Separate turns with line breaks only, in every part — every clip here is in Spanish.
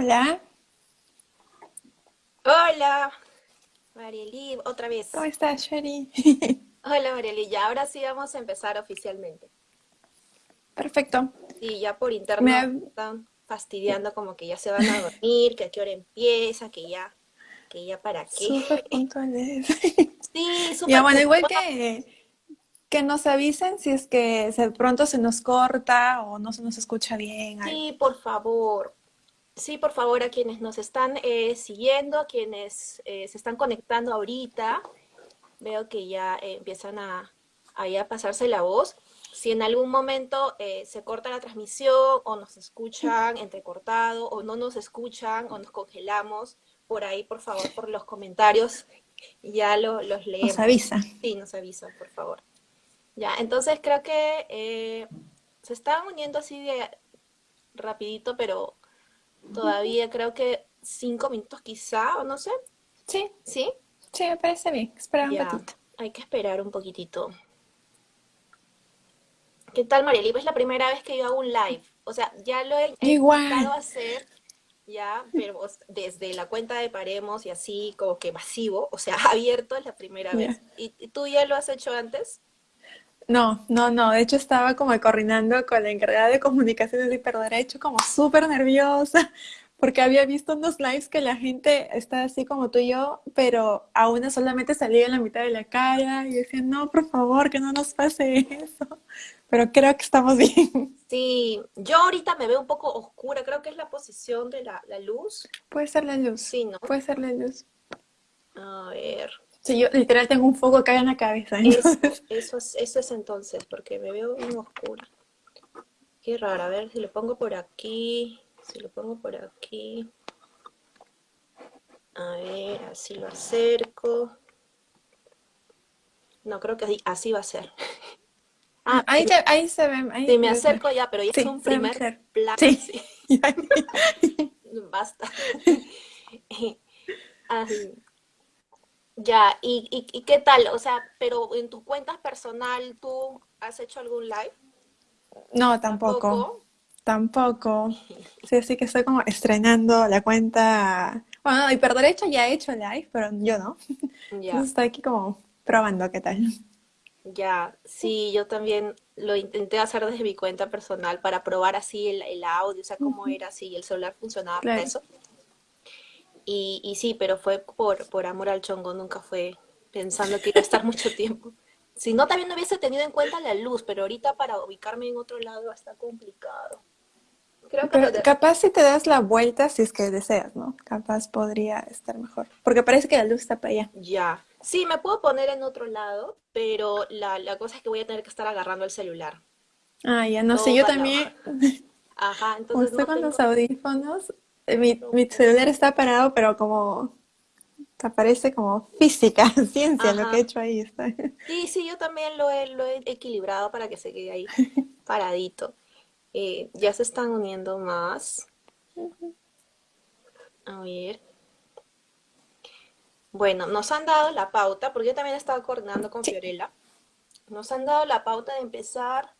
Hola.
Hola, Marieli, otra vez.
¿Cómo estás, Sherry?
Hola, Marieli, ya ahora sí vamos a empezar oficialmente.
Perfecto.
Sí, ya por internet me... están fastidiando como que ya se van a dormir, que a qué hora empieza, que ya, que ya para qué.
Súper puntuales.
Sí, súper
Ya, bueno, igual que, que nos avisen si es que de pronto se nos corta o no se nos escucha bien.
Sí, por favor. Sí, por favor, a quienes nos están eh, siguiendo, a quienes eh, se están conectando ahorita, veo que ya eh, empiezan a, a, pasarse la voz. Si en algún momento se corta la transmisión o nos escuchan entrecortado o no nos escuchan o nos congelamos, por ahí, por favor, por los comentarios, ya lo, los leemos.
Nos avisa.
Sí, nos avisa, por favor. Ya, entonces creo que se están uniendo así de rapidito, pero Todavía creo que cinco minutos quizá, o no sé.
Sí.
¿Sí?
Sí, me parece bien. Espera un ratito.
Hay que esperar un poquitito. ¿Qué tal, Marieli? Es la primera vez que yo hago un live. O sea, ya lo he intentado hacer, ya, pero desde la cuenta de Paremos y así como que masivo, o sea, abierto es la primera vez. ¿Y tú ya lo has hecho antes?
No, no, no. De hecho, estaba como coordinando con la encargada de comunicaciones de hiperderecho, como súper nerviosa, porque había visto unos lives que la gente está así como tú y yo, pero a una solamente salía en la mitad de la cara y decía, no, por favor, que no nos pase eso. Pero creo que estamos bien.
Sí, yo ahorita me veo un poco oscura, creo que es la posición de la, la luz.
Puede ser la luz.
Sí, ¿no?
Puede ser la luz.
A ver.
Sí, yo literal tengo un foco acá en la cabeza.
Eso, eso, es, entonces, porque me veo muy oscura. Qué raro, a ver si lo pongo por aquí, si lo pongo por aquí. A ver, así lo acerco. No, creo que así, así va a ser.
Ah, ahí, ahí se ve. Ahí
sí, me acerco ya, pero ya es un primer plano. Sí. Basta. así. Ya, ¿Y, ¿Y, qué tal? O sea, pero en tus cuentas personal, ¿tú has hecho algún live?
No, tampoco. Tampoco. Sí, así que estoy como estrenando la cuenta. Bueno, y por derecho ya he hecho live, pero yo no. Ya. Entonces estoy aquí como probando qué tal.
Ya, sí, yo también lo intenté hacer desde mi cuenta personal para probar así el, audio, o sea, cómo era, si el celular funcionaba para eso. Y, y sí, pero fue por, por amor al chongo, nunca fue pensando que iba a estar mucho tiempo. Si no, también no hubiese tenido en cuenta la luz, pero ahorita para ubicarme en otro lado está complicado.
Creo que pero capaz si te das la vuelta, si es que deseas, ¿no? Capaz podría estar mejor. Porque parece que la luz está para allá.
Ya. Sí, me puedo poner en otro lado, pero la, la cosa es que voy a tener que estar agarrando el celular.
Ah, ya no sé, yo también.
Ajá, entonces.
Usted con los audífonos mi, mi celular está parado, pero como te parece como física, ciencia, lo que he hecho ahí. Está.
Sí, sí, yo también lo he, lo he equilibrado para que se quede ahí paradito. Eh, ya se están uniendo más. A ver. Bueno, nos han dado la pauta, porque yo también he estado coordinando con Fiorella. Nos han dado la pauta de empezar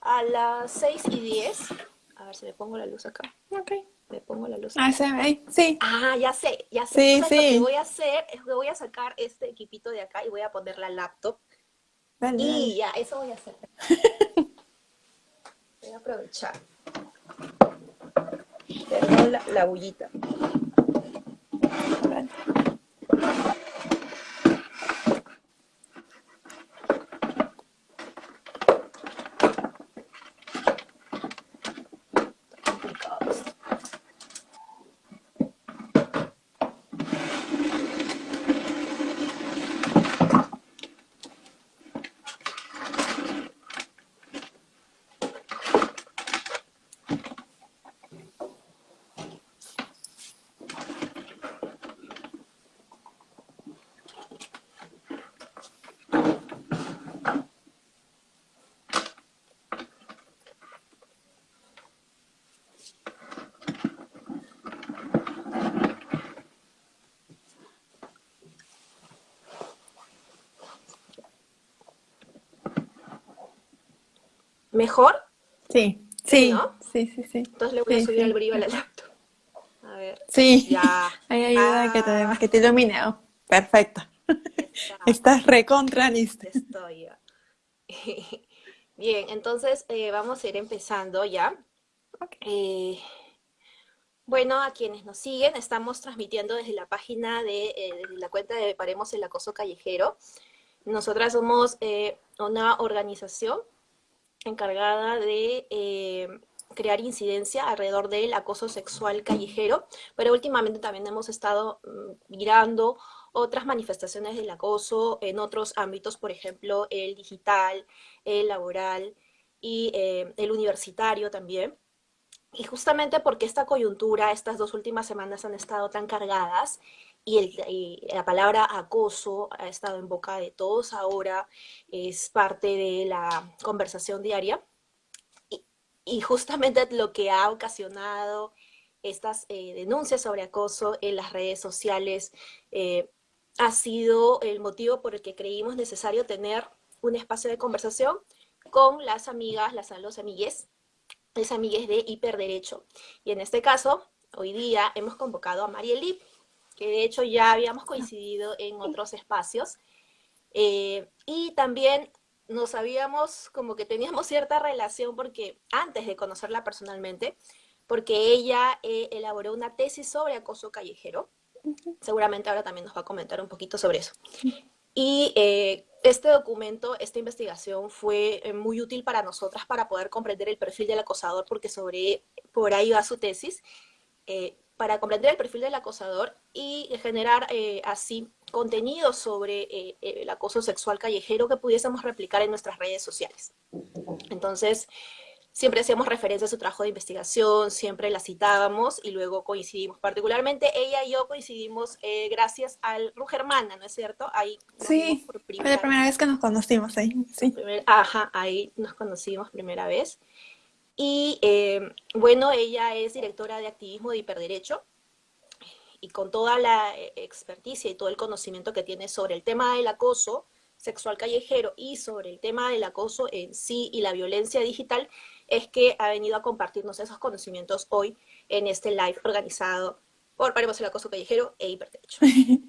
a las 6 y 10. A ver si le pongo la luz acá.
Ok
me pongo la luz.
Ah, se ve, sí.
Ah, ya sé, ya sé.
Sí, sí.
Lo que voy a hacer es que voy a sacar este equipito de acá y voy a poner la laptop. y ya, eso voy a hacer. voy a aprovechar. Perdón la, la bullita. Vale. ¿Mejor?
Sí, sí, sí, sí, sí.
Entonces le voy a subir el brillo a la laptop.
Sí,
Ya.
hay ayuda que te,
Ah,
que te ilumine. Oh, perfecto.
estamos.
Estás recontra lista.
Estoy ya. Bien, entonces eh, vamos a ir empezando ya.
Ok.
Eh, bueno, a quienes nos siguen, estamos transmitiendo desde la página de, eh, desde la cuenta de Paremos el Acoso Callejero. Nosotras somos una organización encargada de eh, crear incidencia alrededor del acoso sexual callejero, pero últimamente también hemos estado mm, mirando otras manifestaciones del acoso en otros ámbitos, por ejemplo, el digital, el laboral y eh, el universitario también. Y justamente porque esta coyuntura, estas dos últimas semanas han estado tan cargadas y, la palabra acoso ha estado en boca de todos ahora, es parte de la conversación diaria. Y, y justamente lo que ha ocasionado estas eh, denuncias sobre acoso en las redes sociales eh, ha sido el motivo por el que creímos necesario tener un espacio de conversación con las amigas, las, los amigues, las amigues de Hiperderecho. Y en este caso, hoy día hemos convocado a Marielip, que de hecho ya habíamos coincidido en otros espacios, eh, y también nos sabíamos como que teníamos cierta relación porque antes de conocerla personalmente, porque ella eh, elaboró una tesis sobre acoso callejero. Seguramente ahora también nos va a comentar un poquito sobre eso. Y eh, este documento, esta investigación fue eh, muy útil para nosotras para poder comprender el perfil del acosador, porque sobre, por ahí va su tesis, eh, para comprender el perfil del acosador y generar eh, así contenido sobre eh, el acoso sexual callejero que pudiésemos replicar en nuestras redes sociales. Entonces, siempre hacíamos referencia a su trabajo de investigación, siempre la citábamos y luego coincidimos. Particularmente ella y yo coincidimos eh, gracias al Rugermana, ¿no es cierto? Ahí
Sí, fue la
primera
primera vez que nos conocimos ahí. Sí.
primer- ajá, ahí nos conocimos primera vez. Y eh, bueno, ella es directora de activismo de hiperderecho y con toda la eh, experticia y todo el conocimiento que tiene sobre el tema del acoso sexual callejero y sobre el tema del acoso en sí y la violencia digital, es que ha venido a compartirnos esos conocimientos hoy en este live organizado por Paremos el Acoso Callejero e Hiperderecho.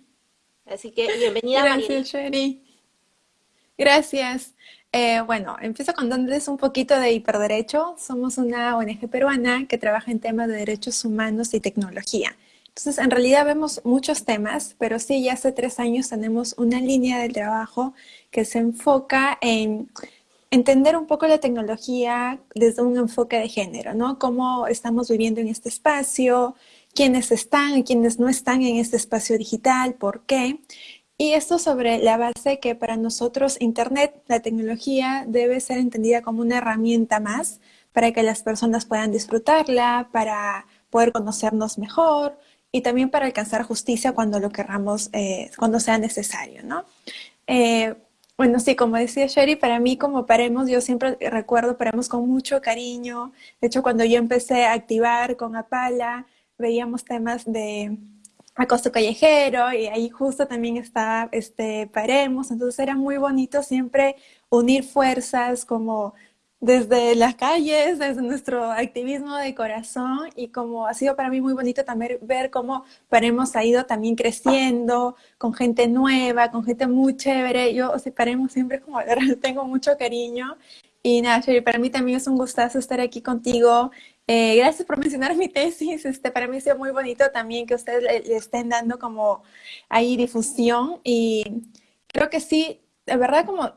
Así que bienvenida.
Gracias, Sherry. Gracias. Eh, bueno, empiezo contándoles un poquito de Hiperderecho. Somos una ONG peruana que trabaja en temas de derechos humanos y tecnología. Entonces, en realidad vemos muchos temas, pero sí, ya hace tres años tenemos una línea de trabajo que se enfoca en entender un poco la tecnología desde un enfoque de género, ¿no? Cómo estamos viviendo en este espacio, quiénes están y quiénes no están en este espacio digital, por qué. Y esto sobre la base que para nosotros Internet, la tecnología, debe ser entendida como una herramienta más para que las personas puedan disfrutarla, para poder conocernos mejor y también para alcanzar justicia cuando lo querramos, eh, cuando sea necesario, ¿no? Eh, bueno, sí, como decía Sherry, para mí como Paremos, yo siempre recuerdo Paremos con mucho cariño. De hecho, cuando yo empecé a activar con Apala, veíamos temas de acoso callejero y ahí justo también estaba este, Paremos. Entonces era muy bonito siempre unir fuerzas como desde las calles, desde nuestro activismo de corazón y como ha sido para mí muy bonito también ver cómo Paremos ha ido también creciendo con gente nueva, con gente muy chévere. Yo, o sea, Paremos siempre como tengo mucho cariño y nada, Sherry, para mí también es un gustazo estar aquí contigo. Eh, gracias por mencionar mi tesis. Este, para mí ha sido muy bonito también que ustedes le, estén dando como ahí difusión y creo que sí, de verdad como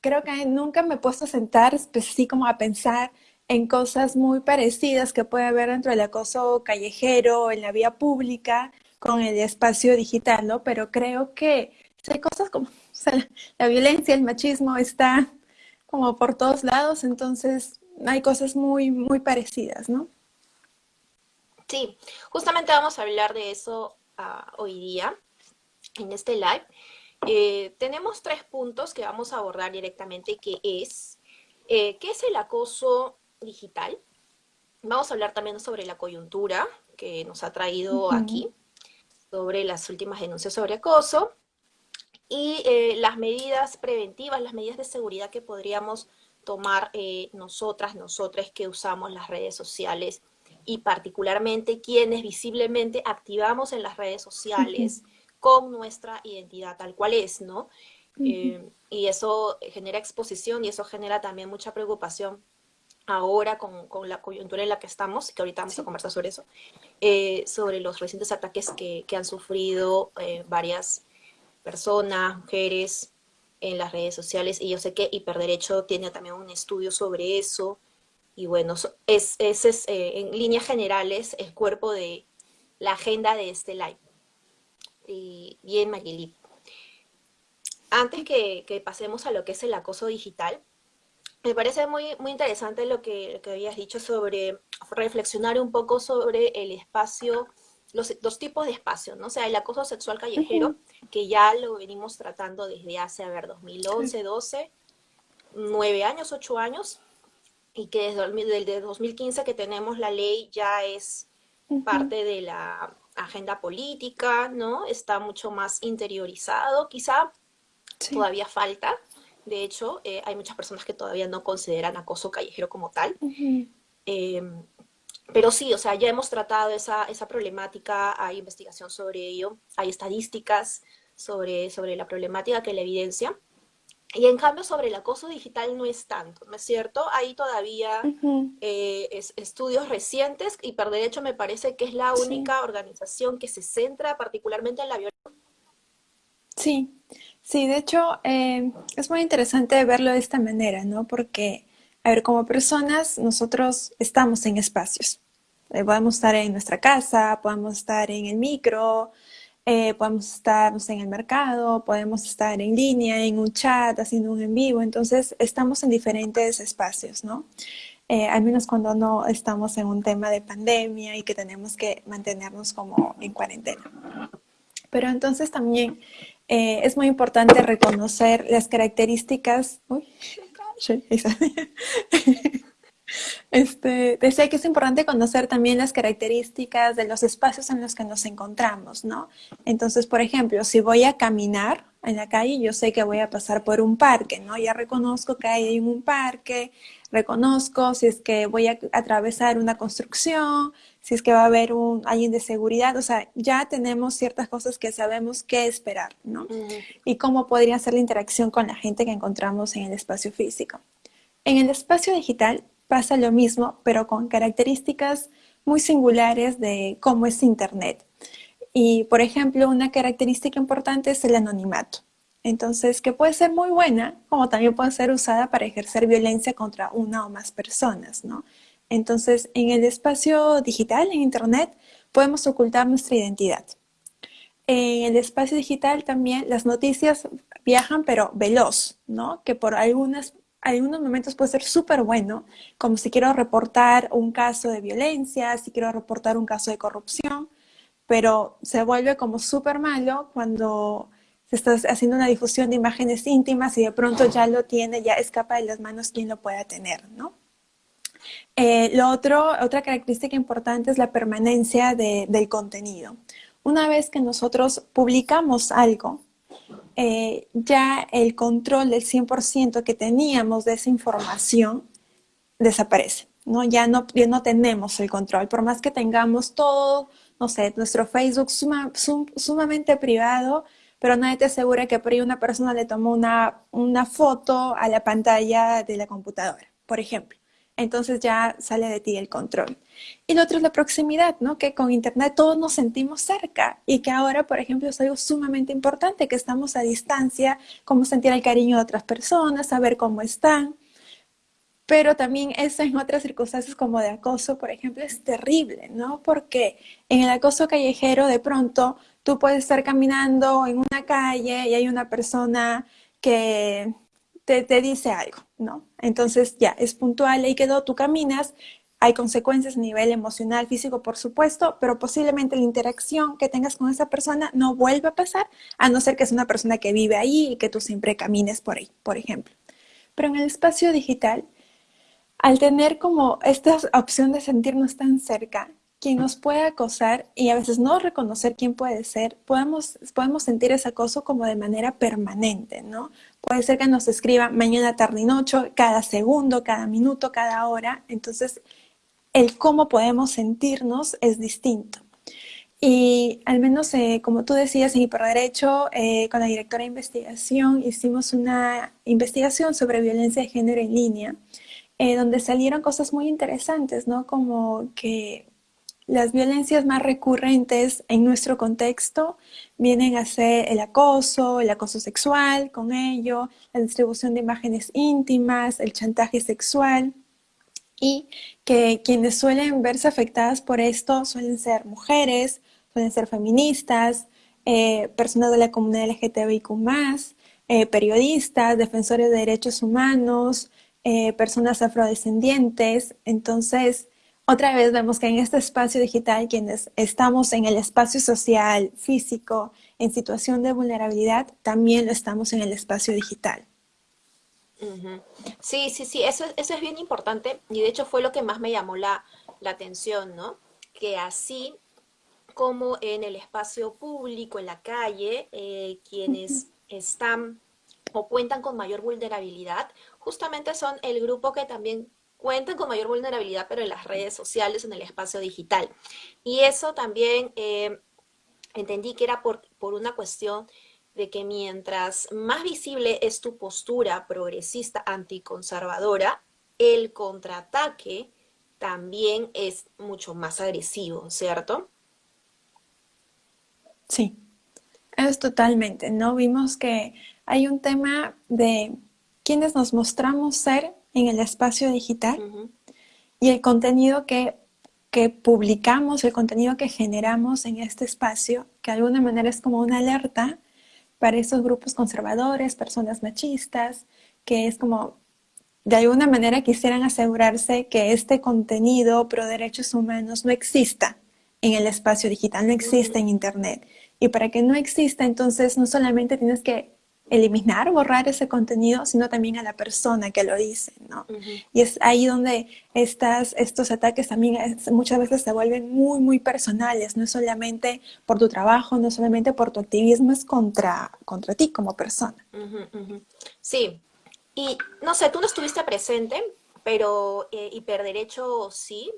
creo que nunca me he puesto a sentar pues, así como a pensar en cosas muy parecidas que puede haber dentro del acoso callejero, en la vía pública, con el espacio digital, ¿no? Pero creo que sí hay cosas como, la violencia, el machismo está como por todos lados, entonces hay cosas muy, muy parecidas, ¿no?
Sí, justamente vamos a hablar de eso uh, hoy día en este live. Eh, tenemos tres puntos que vamos a abordar directamente, que es, eh, ¿qué es el acoso digital? Vamos a hablar también sobre la coyuntura que nos ha traído uh -huh. aquí, sobre las últimas denuncias sobre acoso, y eh, las medidas preventivas, las medidas de seguridad que podríamos tomar nosotras, nosotras que usamos las redes sociales y particularmente quienes visiblemente activamos en las redes sociales con nuestra identidad tal cual es, ¿no? Eh, y eso genera exposición y eso genera también mucha preocupación ahora con, con, la coyuntura en la que estamos, que ahorita vamos a conversar sobre eso, eh, sobre los recientes ataques que, que han sufrido eh, varias personas, mujeres en las redes sociales, y yo sé que Hiperderecho tiene también un estudio sobre eso, y bueno, es, ese es eh, en líneas generales el cuerpo de la agenda de este live. Y bien, Marilip. Antes que, pasemos a lo que es el acoso digital, me parece muy, muy interesante lo que, que habías dicho sobre reflexionar un poco sobre el espacio, los dos tipos de espacio, ¿no? O sea, el acoso sexual callejero, que ya lo venimos tratando desde hace, a ver, 2011, 12, 9 años, 8 años, y que desde, 2015 que tenemos la ley ya es parte de la agenda política, ¿no? Está mucho más interiorizado, quizá todavía falta, de hecho, eh, hay muchas personas que todavía no consideran acoso callejero como tal. Em, pero sí, o sea, ya hemos tratado esa, esa problemática, hay investigación sobre ello, hay estadísticas sobre, sobre la problemática que la evidencia. Y en cambio sobre el acoso digital no es tanto, ¿no es cierto? Hay todavía eh, estudios recientes y por derecho me parece que es la única organización que se centra particularmente en la violencia.
Sí, Sí, de hecho, eh, es muy interesante verlo de esta manera, ¿no? Porque, a ver, como personas, nosotros estamos en espacios. Eh, podemos estar en nuestra casa, podemos estar en el micro, eh, podemos estar en el mercado, podemos estar en línea, en un chat, haciendo un en vivo. Entonces, estamos en diferentes espacios, ¿no? al menos cuando no estamos en un tema de pandemia y que tenemos que mantenernos como en cuarentena. Pero entonces también eh, es muy importante reconocer las características... Uy, este, decía que es importante conocer también las características de los espacios en los que nos encontramos, ¿no? Entonces, por ejemplo, si voy a caminar en la calle, yo sé que voy a pasar por un parque, ¿no? Ya reconozco que hay un parque, reconozco si es que voy a atravesar una construcción, si es que va a haber un, alguien de seguridad, o sea, ya tenemos ciertas cosas que sabemos qué esperar, ¿no? Y cómo podría ser la interacción con la gente que encontramos en el espacio físico. En el espacio digital pasa lo mismo, pero con características muy singulares de cómo es Internet. Y, por ejemplo, una característica importante es el anonimato. Entonces, que puede ser muy buena, como también puede ser usada para ejercer violencia contra una o más personas, ¿no? Entonces, en el espacio digital, en Internet, podemos ocultar nuestra identidad. En el espacio digital también las noticias viajan, pero veloz, ¿no? Que por algunas, algunos momentos puede ser súper bueno, como si quiero reportar un caso de violencia, si quiero reportar un caso de corrupción, pero se vuelve como súper malo cuando se está haciendo una difusión de imágenes íntimas y de pronto ya lo tiene, ya escapa de las manos quien lo pueda tener, ¿no? Eh, lo otro, otra característica importante es la permanencia del contenido. Una vez que nosotros publicamos algo, eh, ya el control del 100% que teníamos de esa información desaparece. ¿no? Ya, no, ya no tenemos el control. Por más que tengamos todo, no sé, nuestro Facebook sumamente privado, pero nadie te asegura que por ahí una persona le tomó una, una foto a la pantalla de la computadora, por ejemplo entonces ya sale de ti el control. Y lo otro es la proximidad, ¿no? Que con Internet todos nos sentimos cerca y que ahora, por ejemplo, es algo sumamente importante, que estamos a distancia, cómo sentir el cariño de otras personas, saber cómo están. Pero también eso en otras circunstancias como de acoso, por ejemplo, es terrible, ¿no? Porque en el acoso callejero de pronto tú puedes estar caminando en una calle y hay una persona que te, dice algo, Entonces ya, es puntual, ahí quedó, tú caminas, hay consecuencias a nivel emocional, físico, por supuesto, pero posiblemente la interacción que tengas con esa persona no vuelva a pasar, a no ser que es una persona que vive ahí y que tú siempre camines por ahí, por ejemplo. Pero en el espacio digital, al tener como esta opción de sentirnos tan cerca, quien nos puede acosar y a veces no reconocer quién puede ser, podemos, podemos sentir ese acoso como de manera permanente, ¿no? Puede ser que nos escriba mañana, tarde y noche, cada segundo, cada minuto, cada hora. Entonces, el cómo podemos sentirnos es distinto. Y al menos, eh, como tú decías, en Hiperderecho, eh, con la directora de investigación, hicimos una investigación sobre violencia de género en línea, eh, donde salieron cosas muy interesantes, ¿no? Como que las violencias más recurrentes en nuestro contexto vienen a ser el acoso, el acoso sexual con ello, la distribución de imágenes íntimas, el chantaje sexual y que quienes suelen verse afectadas por esto suelen ser mujeres, pueden ser feministas, eh, personas de la comunidad LGTBIQ+, eh, periodistas, defensores de derechos humanos, eh, personas afrodescendientes. Entonces, otra vez vemos que en este espacio digital, quienes estamos en el espacio social, físico, en situación de vulnerabilidad, también lo estamos en el espacio digital.
Sí, sí, sí, eso, eso es bien importante y de hecho fue lo que más me llamó la, la atención, ¿no? Que así como en el espacio público, en la calle, eh, quienes están o cuentan con mayor vulnerabilidad, justamente son el grupo que también cuentan con mayor vulnerabilidad, pero en las redes sociales, en el espacio digital. Y eso también eh, entendí que era por, por una cuestión de que mientras más visible es tu postura progresista anticonservadora, el contraataque también es mucho más agresivo, ¿cierto?
Sí, es totalmente, ¿no? Vimos que hay un tema de quienes nos mostramos ser en el espacio digital y el contenido que, que, publicamos, el contenido que generamos en este espacio, que de alguna manera es como una alerta para esos grupos conservadores, personas machistas, que es como, de alguna manera quisieran asegurarse que este contenido pro derechos humanos no exista en el espacio digital, no existe en Internet. Y para que no exista, entonces no solamente tienes que eliminar, borrar ese contenido, sino también a la persona que lo dice, ¿no? Y es ahí donde estas, estos ataques también muchas veces se vuelven muy, muy personales, no es solamente por tu trabajo, no solamente por tu activismo, es contra, contra ti como persona.
Sí, y no sé, tú no estuviste presente, pero eh, Hiperderecho sí,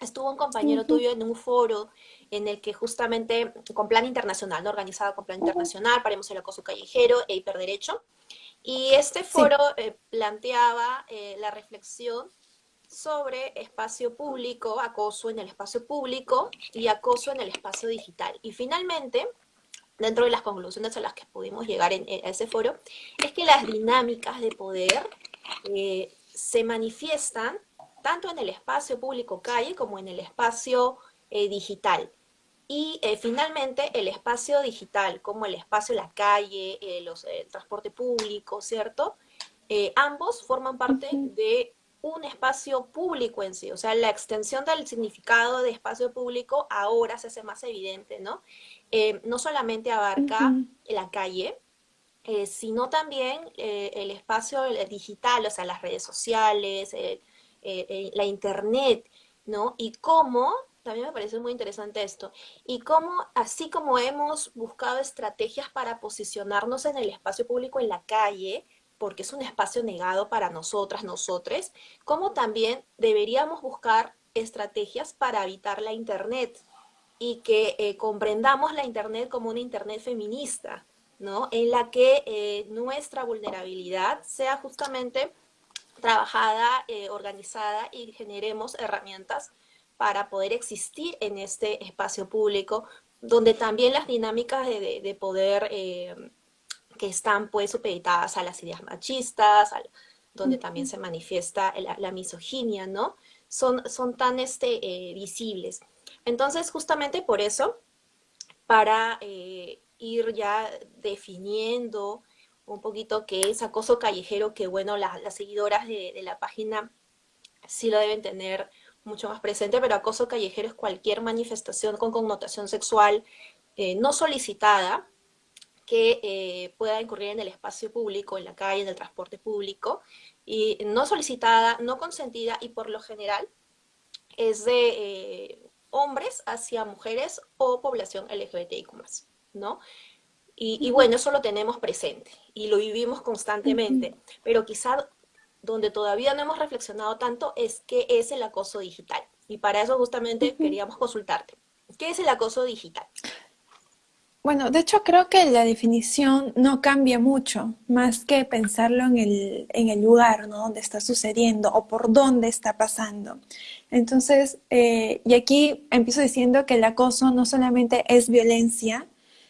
estuvo un compañero tuyo en un foro en el que justamente con plan internacional, ¿no? organizado con plan internacional, paremos el acoso callejero e hiperderecho. Y este foro eh, planteaba eh, la reflexión sobre espacio público, acoso en el espacio público y acoso en el espacio digital. Y finalmente, dentro de las conclusiones a las que pudimos llegar en, ese foro, es que las dinámicas de poder eh, se manifiestan tanto en el espacio público calle como en el espacio digital. Y eh, finalmente el espacio digital, como el espacio la calle, eh, los, eh, el transporte público, ¿cierto? ambos forman parte de un espacio público en sí, o sea, la extensión del significado de espacio público ahora se hace más evidente, ¿no? no solamente abarca la calle, sino también el espacio digital, o sea, las redes sociales, la internet, ¿no? Y cómo también me parece muy interesante esto. Y cómo, así como hemos buscado estrategias para posicionarnos en el espacio público en la calle, porque es un espacio negado para nosotras, nosotres, como también deberíamos buscar estrategias para evitar la Internet y que eh, comprendamos la Internet como una Internet feminista, ¿no? En la que eh, nuestra vulnerabilidad sea justamente trabajada, eh, organizada y generemos herramientas para poder existir en este espacio público, donde también las dinámicas de, poder eh, que están pues supeditadas a las ideas machistas, donde también se manifiesta la, misoginia, ¿no? Son, son tan este, eh, visibles. Entonces, justamente por eso, para eh, ir ya definiendo un poquito qué es acoso callejero, que bueno, las seguidoras de, de la página sí lo deben tener mucho más presente, pero acoso callejero es cualquier manifestación con connotación sexual eh, no solicitada que eh, pueda incurrir en el espacio público, en la calle, en el transporte público, y no solicitada, no consentida y por lo general es de eh, hombres hacia mujeres o población LGBTIQ+, ¿no? Y, y, bueno, eso lo tenemos presente y lo vivimos constantemente, pero quizá donde todavía no hemos reflexionado tanto es qué es el acoso digital. Y para eso justamente queríamos consultarte. ¿Qué es el acoso digital?
Bueno, de hecho creo que la definición no cambia mucho, más que pensarlo en el, en el lugar ¿no? donde está sucediendo o por dónde está pasando. Entonces, eh, y aquí empiezo diciendo que el acoso no solamente es violencia,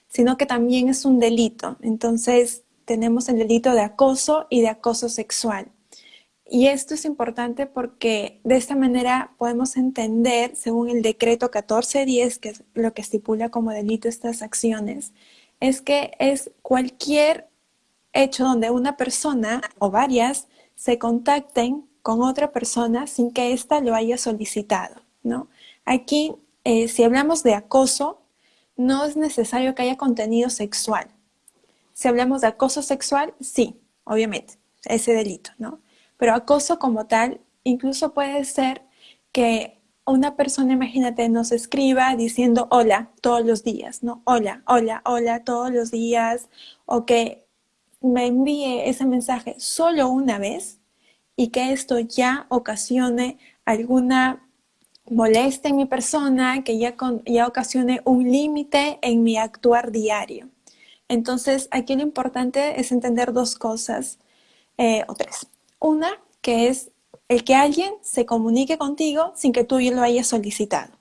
sino que también es un delito. Entonces, tenemos el delito de acoso y de acoso sexual. Y esto es importante porque de esta manera podemos entender, según el decreto 1410, que es lo que estipula como delito estas acciones, es que es cualquier hecho donde una persona o varias se contacten con otra persona sin que ésta lo haya solicitado, ¿no? Aquí, eh, si hablamos de acoso, no es necesario que haya contenido sexual. Si hablamos de acoso sexual, sí, obviamente, ese delito, ¿no? Pero acoso como tal, incluso puede ser que una persona, imagínate, nos escriba diciendo hola todos los días, ¿no? Hola, hola, hola todos los días, o que me envíe ese mensaje solo una vez y que esto ya ocasione alguna molestia en mi persona, que ya, ya ocasione un límite en mi actuar diario. Entonces, aquí lo importante es entender dos cosas, eh, o tres. Una, que es el que alguien se comunique contigo sin que tú lo hayas solicitado.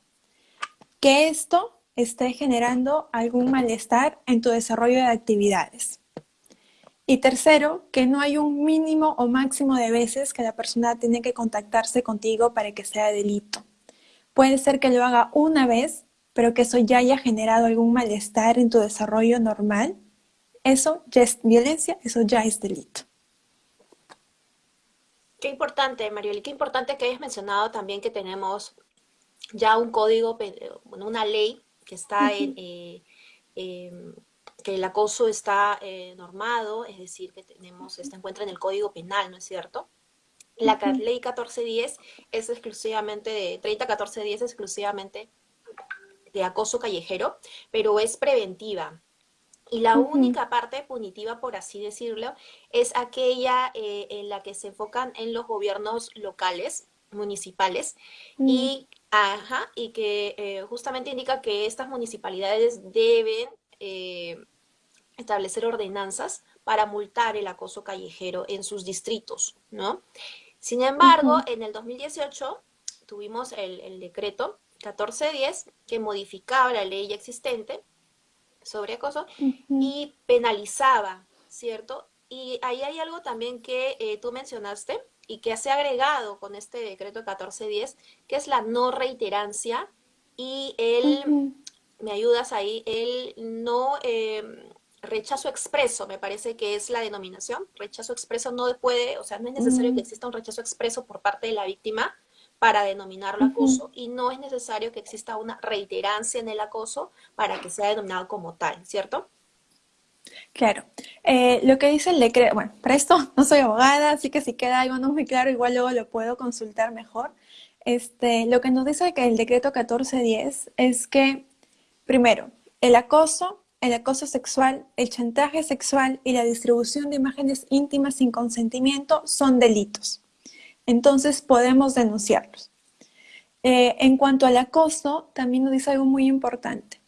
Que esto esté generando algún malestar en tu desarrollo de actividades. Y tercero, que no hay un mínimo o máximo de veces que la persona tiene que contactarse contigo para que sea delito. Puede ser que lo haga una vez, pero que eso ya haya generado algún malestar en tu desarrollo normal. Eso ya es violencia, eso ya es delito.
Qué importante, Mariel, qué importante que hayas mencionado también que tenemos ya un código, una ley que está en, eh, em, que el acoso está eh, normado, es decir, que tenemos, se encuentra en el Código Penal, ¿no es cierto? La ley 1410 es exclusivamente de, 301410 es exclusivamente de acoso callejero, pero es preventiva. Y la única parte punitiva, por así decirlo, es aquella eh, en la que se enfocan en los gobiernos locales, municipales, mm. y, ajá, y que eh, justamente indica que estas municipalidades deben eh, establecer ordenanzas para multar el acoso callejero en sus distritos, ¿no? Sin embargo, en el 2018 tuvimos el, el decreto 1410 que modificaba la ley existente sobre acoso y penalizaba, ¿cierto? Y ahí hay algo también que eh, tú mencionaste y que se ha agregado con este decreto 1410, que es la no reiterancia y el, me ayudas ahí, el no em, rechazo expreso, me parece que es la denominación. Rechazo expreso no puede, o sea, no es necesario que exista un rechazo expreso por parte de la víctima, para denominarlo acoso y no es necesario que exista una reiterancia en el acoso para que sea denominado como tal, ¿cierto?
Claro. Eh, lo que dice el decreto, bueno, para esto no soy abogada, así que si queda algo no muy claro, igual luego lo puedo consultar mejor. Este, lo que nos dice que el decreto 1410 es que, primero, el acoso, el acoso sexual, el chantaje sexual y la distribución de imágenes íntimas sin consentimiento son delitos entonces podemos denunciarlos. Eh, en cuanto al acoso, también nos dice algo muy importante,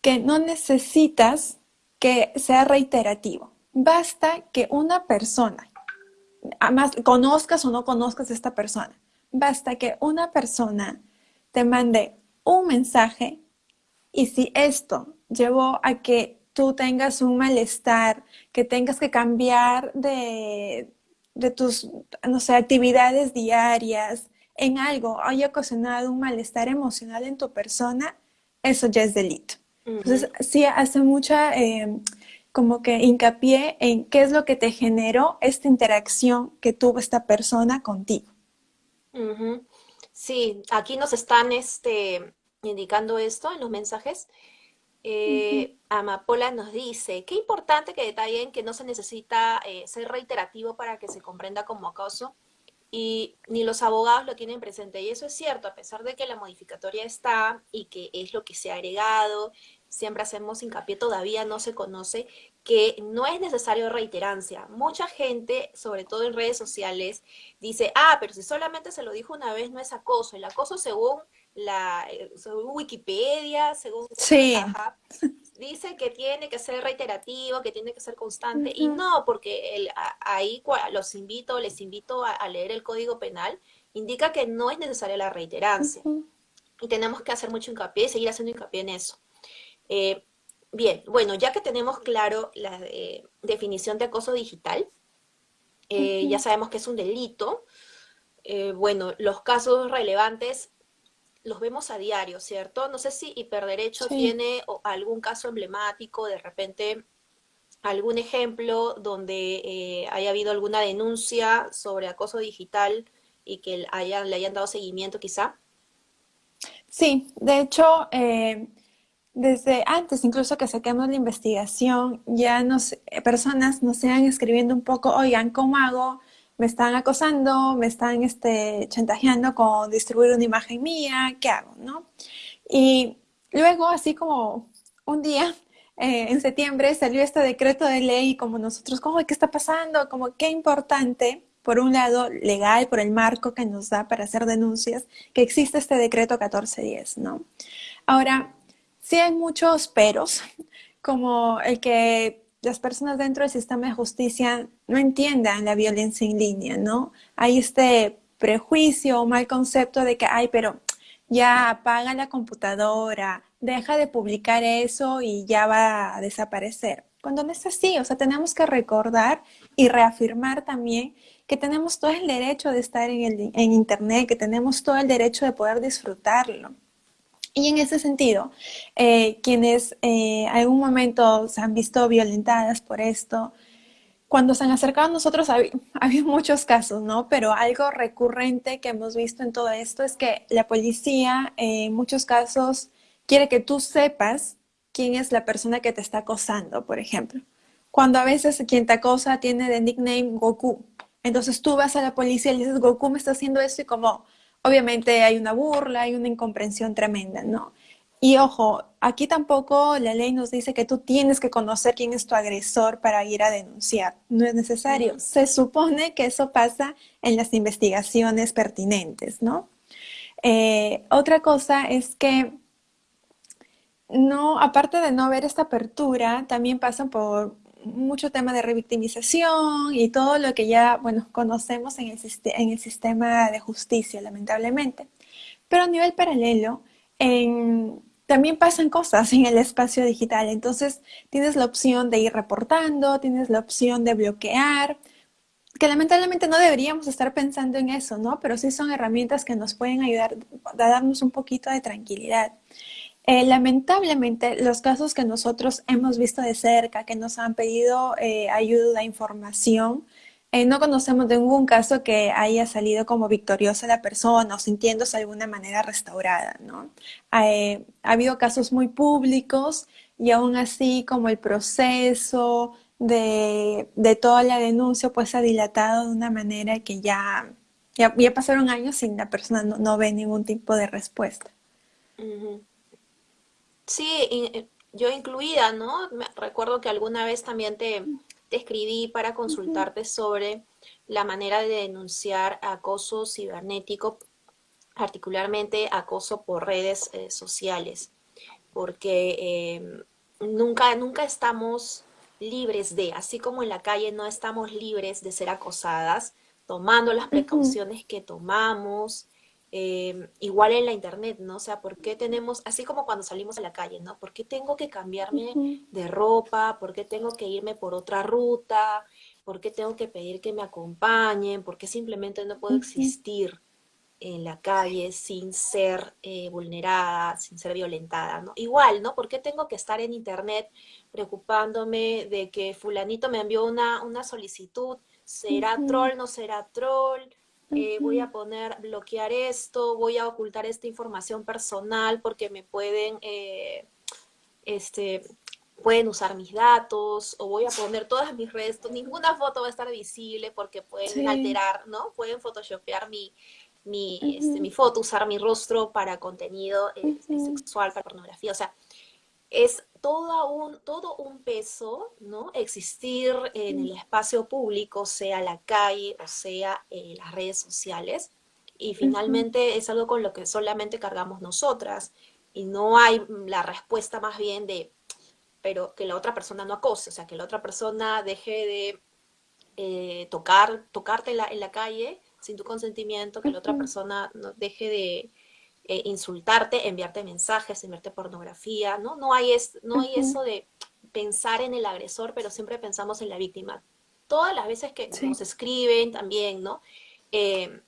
que no necesitas que sea reiterativo. Basta que una persona, además conozcas o no conozcas a esta persona, basta que una persona te mande un mensaje y si esto llevó a que tú tengas un malestar, que tengas que cambiar de, de tus, no sé, actividades diarias, en algo haya ocasionado un malestar emocional en tu persona, eso ya es delito. Entonces, sí hace mucha em, como que hincapié en qué es lo que te generó esta interacción que tuvo esta persona contigo.
Sí, aquí nos están este, indicando esto en los mensajes. Eh, Amapola nos dice, qué importante que detallen que no se necesita eh, ser reiterativo para que se comprenda como acoso y ni los abogados lo tienen presente. Y eso es cierto, a pesar de que la modificatoria está y que es lo que se ha agregado, siempre hacemos hincapié, todavía no se conoce que no es necesario reiterancia. Mucha gente, sobre todo en redes sociales, dice, ah, pero si solamente se lo dijo una vez no es acoso. El acoso según la eh, según Wikipedia, según
sí.
dice que tiene que ser reiterativo, que tiene que ser constante. Y no, porque el, ahí los invito, les invito a, leer el Código Penal, indica que no es necesaria la reiterancia. Y tenemos que hacer mucho hincapié y seguir haciendo hincapié en eso. Eh, Bien, bueno, ya que tenemos claro la eh, definición de acoso digital, eh, ya sabemos que es un delito, bueno, los casos relevantes los vemos a diario, ¿cierto? No sé si Hiperderecho tiene algún caso emblemático, de repente algún ejemplo donde haya habido alguna denuncia sobre acoso digital y que le hayan dado seguimiento quizá.
Sí, de hecho, desde antes incluso que saquemos la investigación, ya nos, eh, personas nos iban escribiendo un poco, oigan, ¿cómo hago? Me están acosando, me están este, chantajeando con distribuir una imagen mía, ¿qué hago? ¿no? Y luego, así como un día, eh, en septiembre, salió este decreto de ley como nosotros, ¿cómo, ¿qué está pasando? Como qué importante, por un lado, legal, por el marco que nos da para hacer denuncias, que existe este decreto 1410, ¿no? Ahora, Sí hay muchos peros, como el que las personas dentro del sistema de justicia no entiendan la violencia en línea, ¿no? Hay este prejuicio o mal concepto de que, ay, pero ya apaga la computadora, deja de publicar eso y ya va a desaparecer. Cuando no es así, o sea, tenemos que recordar y reafirmar también que tenemos todo el derecho de estar en, el, en Internet, que tenemos todo el derecho de poder disfrutarlo. Y en ese sentido, eh, quienes eh, algún momento se han visto violentadas por esto, cuando se han acercado a nosotros ha, habido muchos casos, ¿no? Pero algo recurrente que hemos visto en todo esto es que la policía eh, en muchos casos quiere que tú sepas quién es la persona que te está acosando, por ejemplo. Cuando a veces quien te acosa tiene de nickname Goku. Entonces tú vas a la policía y le dices, Goku me está haciendo esto y como obviamente hay una burla, hay una incomprensión tremenda, ¿no? Y ojo, aquí tampoco la ley nos dice que tú tienes que conocer quién es tu agresor para ir a denunciar. No es necesario. Se supone que eso pasa en las investigaciones pertinentes, ¿no? Eh, otra cosa es que no, aparte de no haber esta apertura, también pasan por mucho tema de revictimización y todo lo que ya, bueno, conocemos en el, en el sistema de justicia, lamentablemente. Pero a nivel paralelo, también pasan cosas en el espacio digital. Entonces, tienes la opción de ir reportando, tienes la opción de bloquear, que lamentablemente no deberíamos estar pensando en eso, ¿no? Pero sí son herramientas que nos pueden ayudar a darnos un poquito de tranquilidad. Eh, lamentablemente, los casos que nosotros hemos visto de cerca, que nos han pedido eh, ayuda, información, eh, no conocemos de ningún caso que haya salido como victoriosa la persona o sintiéndose de alguna manera restaurada, ¿no? ha habido casos muy públicos y aún así como el proceso de, toda la denuncia pues ha dilatado de una manera que ya, ya, pasaron años sin la persona no, ve ningún tipo de respuesta.
Sí, eh, yo incluida, ¿no? Me recuerdo que alguna vez también te, escribí para consultarte sobre la manera de denunciar acoso cibernético, particularmente acoso por redes eh, sociales, porque em, nunca, nunca estamos libres de, así como en la calle no estamos libres de ser acosadas, tomando las precauciones que tomamos, Em, igual en la internet, ¿no? O sea, ¿por qué tenemos, así como cuando salimos a la calle, ¿no? ¿Por qué tengo que cambiarme de ropa? ¿Por qué tengo que irme por otra ruta? ¿Por qué tengo que pedir que me acompañen? ¿Por qué simplemente no puedo existir en la calle sin ser eh, vulnerada, sin ser violentada, ¿no? Igual, ¿no? ¿Por qué tengo que estar en internet preocupándome de que fulanito me envió una, una solicitud? ¿Será troll, no será troll? Eh, voy a poner, bloquear esto, voy a ocultar esta información personal porque me pueden, eh, este, pueden usar mis datos, o voy a poner todas mis redes, ninguna foto va a estar visible porque pueden alterar, ¿no? Pueden photoshopear mi, mi, este, mi foto, usar mi rostro para contenido eh, sexual, para pornografía, o sea, es todo un, todo un peso, ¿no? Existir en el espacio público, sea la calle o sea eh, las redes sociales, y finalmente es algo con lo que solamente cargamos nosotras, y no hay la respuesta más bien de, pero que la otra persona no acose, o sea, que la otra persona deje de eh, tocar, tocarte en la, en la calle sin tu consentimiento, que la otra persona no deje de eh, insultarte, enviarte mensajes, enviarte pornografía, ¿no? No hay, es, no hay eso de pensar en el agresor, pero siempre pensamos en la víctima. Todas las veces que nos escriben también, ¿no? Eh,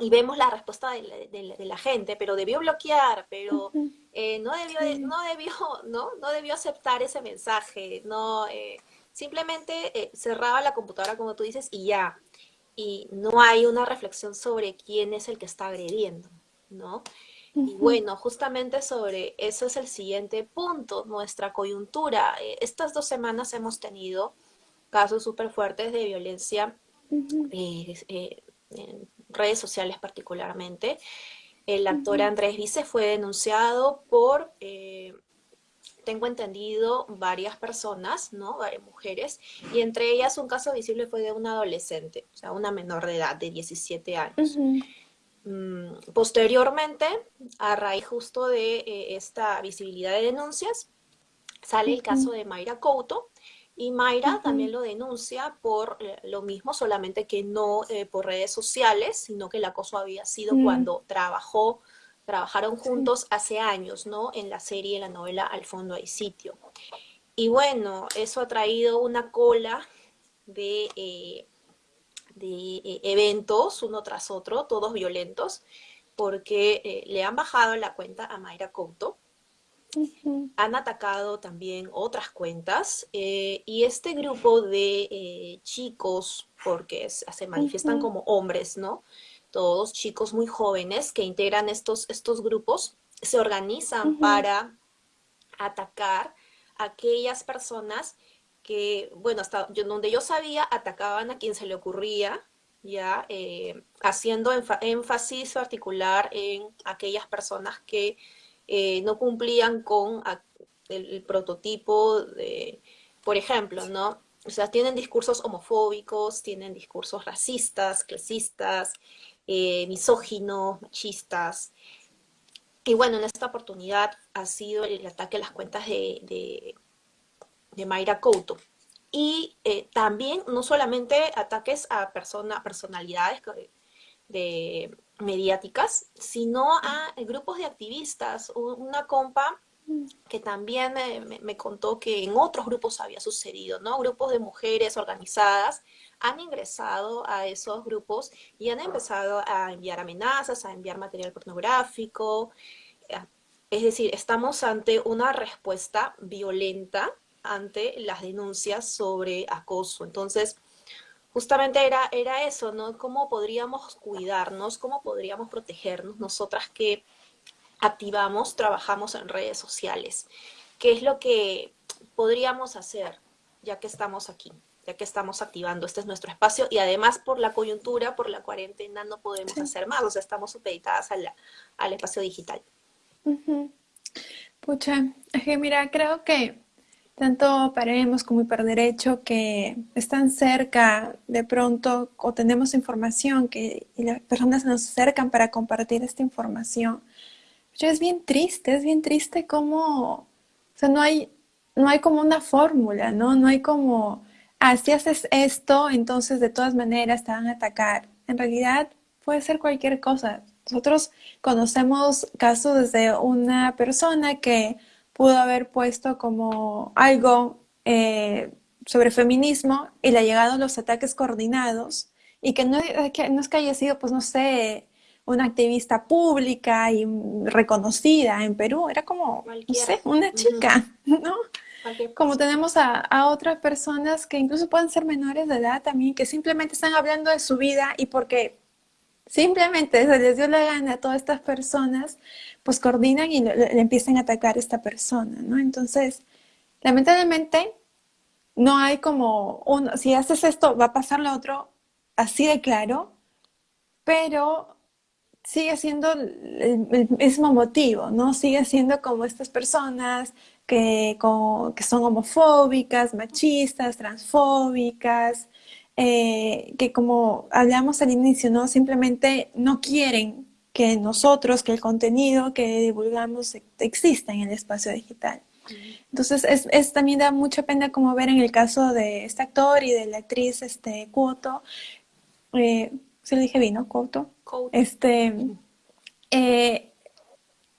y vemos la respuesta de la, gente, pero debió bloquear, pero eh, no, debió, no, debió, ¿no? no debió aceptar ese mensaje, no, simplemente cerraba la computadora, como tú dices, y ya. Y no hay una reflexión sobre quién es el que está agrediendo, ¿no? Y bueno, justamente sobre eso es el siguiente punto, nuestra coyuntura. Eh, estas dos semanas hemos tenido casos súper fuertes de violencia eh, eh, en redes sociales particularmente. El actor Andrés Vice fue denunciado por, tengo entendido, varias personas, ¿no? Varias mujeres, y entre ellas un caso visible fue de una adolescente, o sea, una menor de edad de 17 años. Posteriormente, a raíz justo de eh, esta visibilidad de denuncias, sale el caso de Mayra Couto, y Mayra también lo denuncia por eh, lo mismo, solamente que no eh, por redes sociales, sino que el acoso había sido mm. cuando trabajó, trabajaron juntos hace años, ¿no? En la serie, en la novela Al fondo hay sitio. Y bueno, eso ha traído una cola de de eh, eventos uno tras otro, todos violentos, porque eh, le han bajado la cuenta a Mayra Couto, han atacado también otras cuentas eh, y este grupo de chicos, porque se manifiestan como hombres, ¿no? Todos chicos muy jóvenes que integran estos, estos grupos, se organizan para atacar a aquellas personas que, bueno, hasta donde yo sabía, atacaban a quien se le ocurría, ya eh, haciendo énfasis particular en aquellas personas que eh, no cumplían con el, prototipo de, por ejemplo, ¿no? O sea, tienen discursos homofóbicos, tienen discursos racistas, clasistas, eh, misóginos, machistas. Y bueno, en esta oportunidad ha sido el ataque a las cuentas de de Mayra Couto. Y eh, también no solamente ataques a personas, personalidades de, mediáticas, sino a grupos de activistas. Una compa que también me, contó que en otros grupos había sucedido, ¿no? Grupos de mujeres organizadas han ingresado a esos grupos y han empezado a enviar amenazas, a enviar material pornográfico. Es decir, estamos ante una respuesta violenta ante las denuncias sobre acoso. Entonces, justamente era, era eso, ¿no? ¿Cómo podríamos cuidarnos? ¿Cómo podríamos protegernos nosotras que activamos, trabajamos en redes sociales? ¿Qué es lo que podríamos hacer ya que estamos aquí? ya que estamos activando, este es nuestro espacio y además por la coyuntura, por la cuarentena no podemos hacer más, o sea, estamos supeditadas al espacio digital.
Pucha, es que mira, creo que tanto Paremos como Hiperderecho, que están cerca de pronto o tenemos información que y las personas nos acercan para compartir esta información. Pero es bien triste, es bien triste como, o sea, no hay, no hay como una fórmula, ¿no? No hay como, ah, si haces esto, entonces de todas maneras te van a atacar. En realidad puede ser cualquier cosa. Nosotros conocemos casos de una persona que pudo haber puesto como algo eh, sobre feminismo y le ha llegado los ataques coordinados y que no, que no es que haya sido, pues no sé, una activista pública y reconocida en Perú, era como, no sé, una chica, ¿no? Como tenemos a, a, otras personas que incluso pueden ser menores de edad también, que simplemente están hablando de su vida y porque simplemente se les dio la gana a todas estas personas, pues coordinan y le, empiezan a atacar a esta persona, ¿no? Entonces, lamentablemente, no hay como, uno, si haces esto, va a pasar lo otro, así de claro, pero sigue siendo el, mismo motivo, ¿no? Sigue siendo como estas personas que, que son homofóbicas, machistas, transfóbicas, eh, que como hablamos al inicio, ¿no? Simplemente no quieren que nosotros, que el contenido que divulgamos exista en el espacio digital. Entonces, es, también da mucha pena como ver en el caso de este actor y de la actriz este, Cuoto, eh, se lo dije bien, ¿no? Cuoto. Este, eh,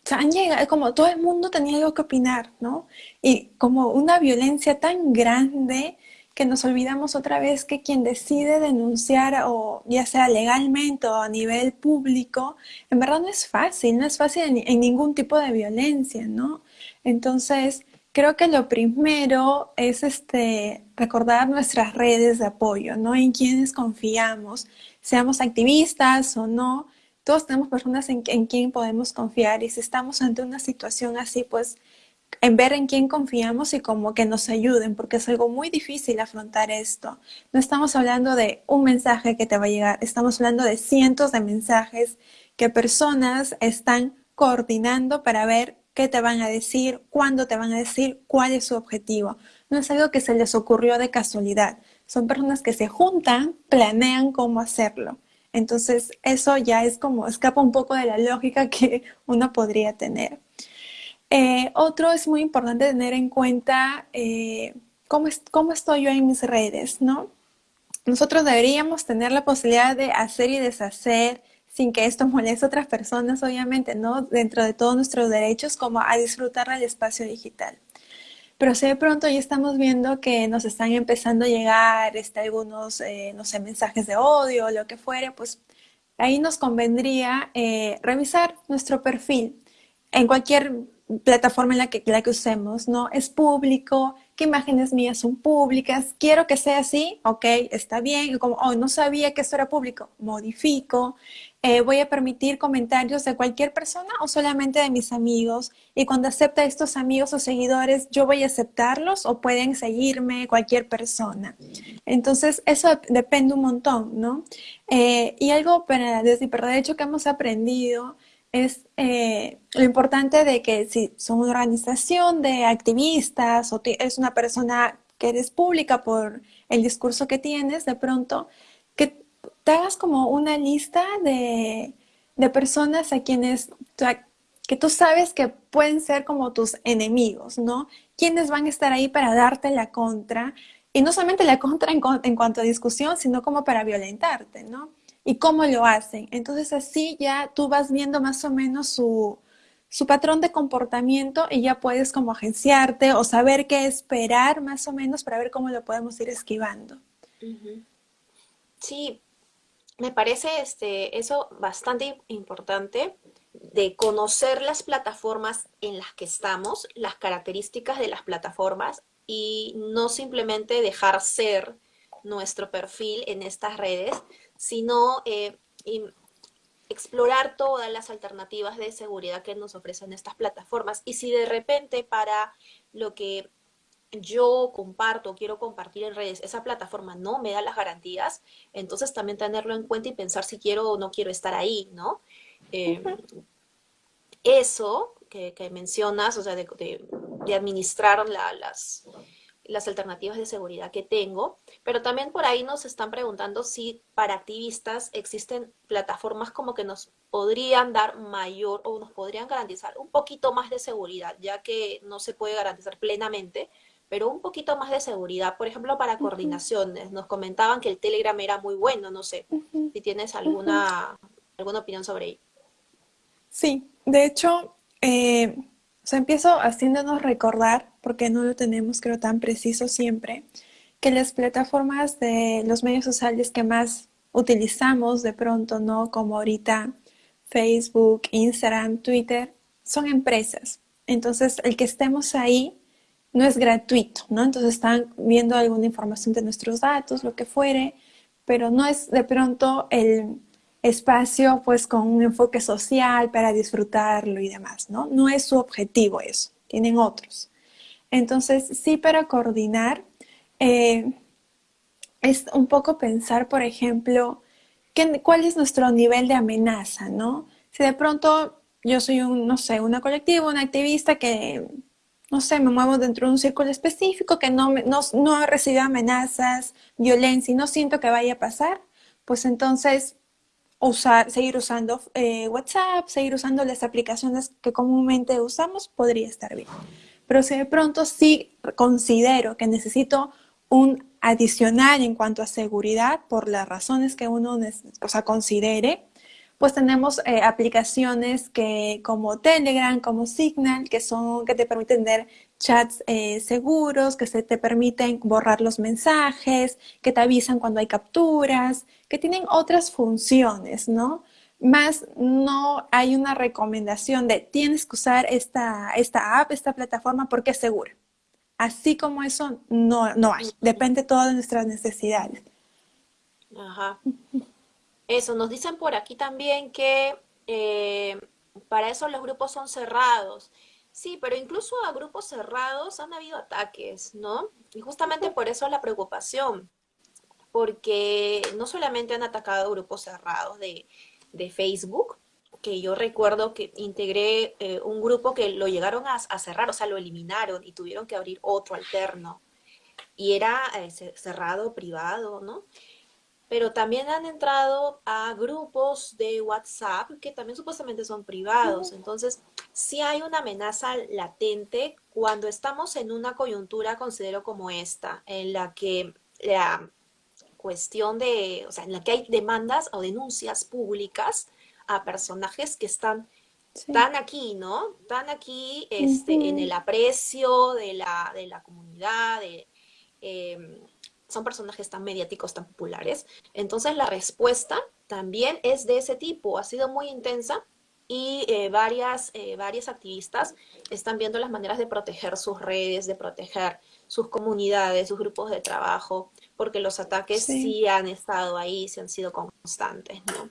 han llegado, como todo el mundo tenía algo que opinar, ¿no? Y como una violencia tan grande que nos olvidamos otra vez que quien decide denunciar o ya sea legalmente o a nivel público, en verdad no es fácil, no es fácil en, ningún tipo de violencia, ¿no? Entonces, creo que lo primero es este, recordar nuestras redes de apoyo, ¿no? En quienes confiamos, seamos activistas o no, todos tenemos personas en, en quien podemos confiar y si estamos ante una situación así, pues en ver en quién confiamos y como que nos ayuden, porque es algo muy difícil afrontar esto. No estamos hablando de un mensaje que te va a llegar, estamos hablando de cientos de mensajes que personas están coordinando para ver qué te van a decir, cuándo te van a decir, cuál es su objetivo. No es algo que se les ocurrió de casualidad. Son personas que se juntan, planean cómo hacerlo. Entonces, eso ya es como escapa un poco de la lógica que uno podría tener. Eh, otro es muy importante tener en cuenta eh, cómo, cómo estoy yo en mis redes, ¿no? Nosotros deberíamos tener la posibilidad de hacer y deshacer sin que esto moleste a otras personas, obviamente, ¿no? Dentro de todos nuestros derechos, como a disfrutar del espacio digital. Pero si de pronto ya estamos viendo que nos están empezando a llegar este, algunos, eh, no sé, mensajes de odio lo que fuere, pues ahí nos convendría revisar nuestro perfil en cualquier plataforma en la que, la que usemos, ¿no? Es público, qué imágenes mías son públicas, quiero que sea así, ok, está bien, como, oh, no sabía que esto era público, modifico, eh, voy a permitir comentarios de cualquier persona o solamente de mis amigos, y cuando acepta estos amigos o seguidores, yo voy a aceptarlos o pueden seguirme cualquier persona. Entonces, eso depende un montón, ¿no? Eh, y algo para, desde hecho que hemos aprendido es eh, lo importante de que si son una organización de activistas o es una persona que eres pública por el discurso que tienes, de pronto, que te hagas como una lista de, personas a quienes, que tú sabes que pueden ser como tus enemigos, ¿no? Quienes van a estar ahí para darte la contra, y no solamente la contra en cuanto a discusión, sino como para violentarte, ¿no? Y cómo lo hacen. Entonces así ya tú vas viendo más o menos su, patrón de comportamiento y ya puedes como agenciarte o saber qué esperar más o menos para ver cómo lo podemos ir esquivando.
Sí, me parece este, eso bastante importante de conocer las plataformas en las que estamos, las características de las plataformas y no simplemente dejar ser nuestro perfil en estas redes, sino eh, explorar todas las alternativas de seguridad que nos ofrecen estas plataformas. Y si de repente para lo que yo comparto o quiero compartir en redes, esa plataforma no me da las garantías, entonces también tenerlo en cuenta y pensar si quiero o no quiero estar ahí, ¿no? Eh, eso que, mencionas, o sea, de, administrar las, las alternativas de seguridad que tengo, pero también por ahí nos están preguntando si para activistas existen plataformas como que nos podrían dar mayor o nos podrían garantizar un poquito más de seguridad, ya que no se puede garantizar plenamente, pero un poquito más de seguridad, por ejemplo, para coordinaciones. Nos comentaban que el Telegram era muy bueno, no sé si tienes alguna, alguna opinión sobre ello.
Sí, de hecho, eh, o sea, empiezo haciéndonos recordar, porque no lo tenemos creo tan preciso siempre, que las plataformas de los medios sociales que más utilizamos de pronto, ¿no? Como ahorita Facebook, Instagram, Twitter, son empresas. Entonces, el que estemos ahí no es gratuito, ¿no? Entonces están viendo alguna información de nuestros datos, lo que fuere, pero no es de pronto el espacio pues con un enfoque social para disfrutarlo y demás, ¿no? No es su objetivo eso, tienen otros. Entonces, sí para coordinar, eh, es un poco pensar, por ejemplo, cuál es nuestro nivel de amenaza, ¿no? Si de pronto yo soy un, no sé, una colectiva, una activista que no sé, me muevo dentro de un círculo específico que no, no, no recibe amenazas, violencia y no siento que vaya a pasar, pues entonces usar, seguir usando eh, WhatsApp, seguir usando las aplicaciones que comúnmente usamos, podría estar bien. Pero si de pronto sí considero que necesito un adicional en cuanto a seguridad, por las razones que uno o sea, considere, pues tenemos eh, aplicaciones que como Telegram, como Signal, que son que te permiten tener chats eh, seguros, que se te permiten borrar los mensajes, que te avisan cuando hay capturas, que tienen otras funciones, ¿no? Más no hay una recomendación de tienes que usar esta, esta app, esta plataforma porque es segura. Así como eso no, no hay. Depende todo de nuestras necesidades.
Ajá. Eso, nos dicen por aquí también que eh, para eso los grupos son cerrados. Sí, pero incluso a grupos cerrados han habido ataques, ¿no? Y justamente por eso la preocupación, porque no solamente han atacado grupos cerrados de, Facebook, que yo recuerdo que integré eh, un grupo que lo llegaron a, cerrar, o sea, lo eliminaron y tuvieron que abrir otro alterno. Y era eh, cerrado, privado, ¿no? pero también han entrado a grupos de WhatsApp que también supuestamente son privados. Entonces, sí hay una amenaza latente cuando estamos en una coyuntura, considero como esta, en la que la cuestión de, o sea, en la que hay demandas o denuncias públicas a personajes que están tan aquí, ¿no? Tan aquí este, en el aprecio de la, de la comunidad, de, em, son personajes tan mediáticos, tan populares. Entonces la respuesta también es de ese tipo, ha sido muy intensa y eh, varias, eh, varias activistas están viendo las maneras de proteger sus redes, de proteger sus comunidades, sus grupos de trabajo, porque los ataques sí, han estado ahí, sí han sido constantes, ¿no?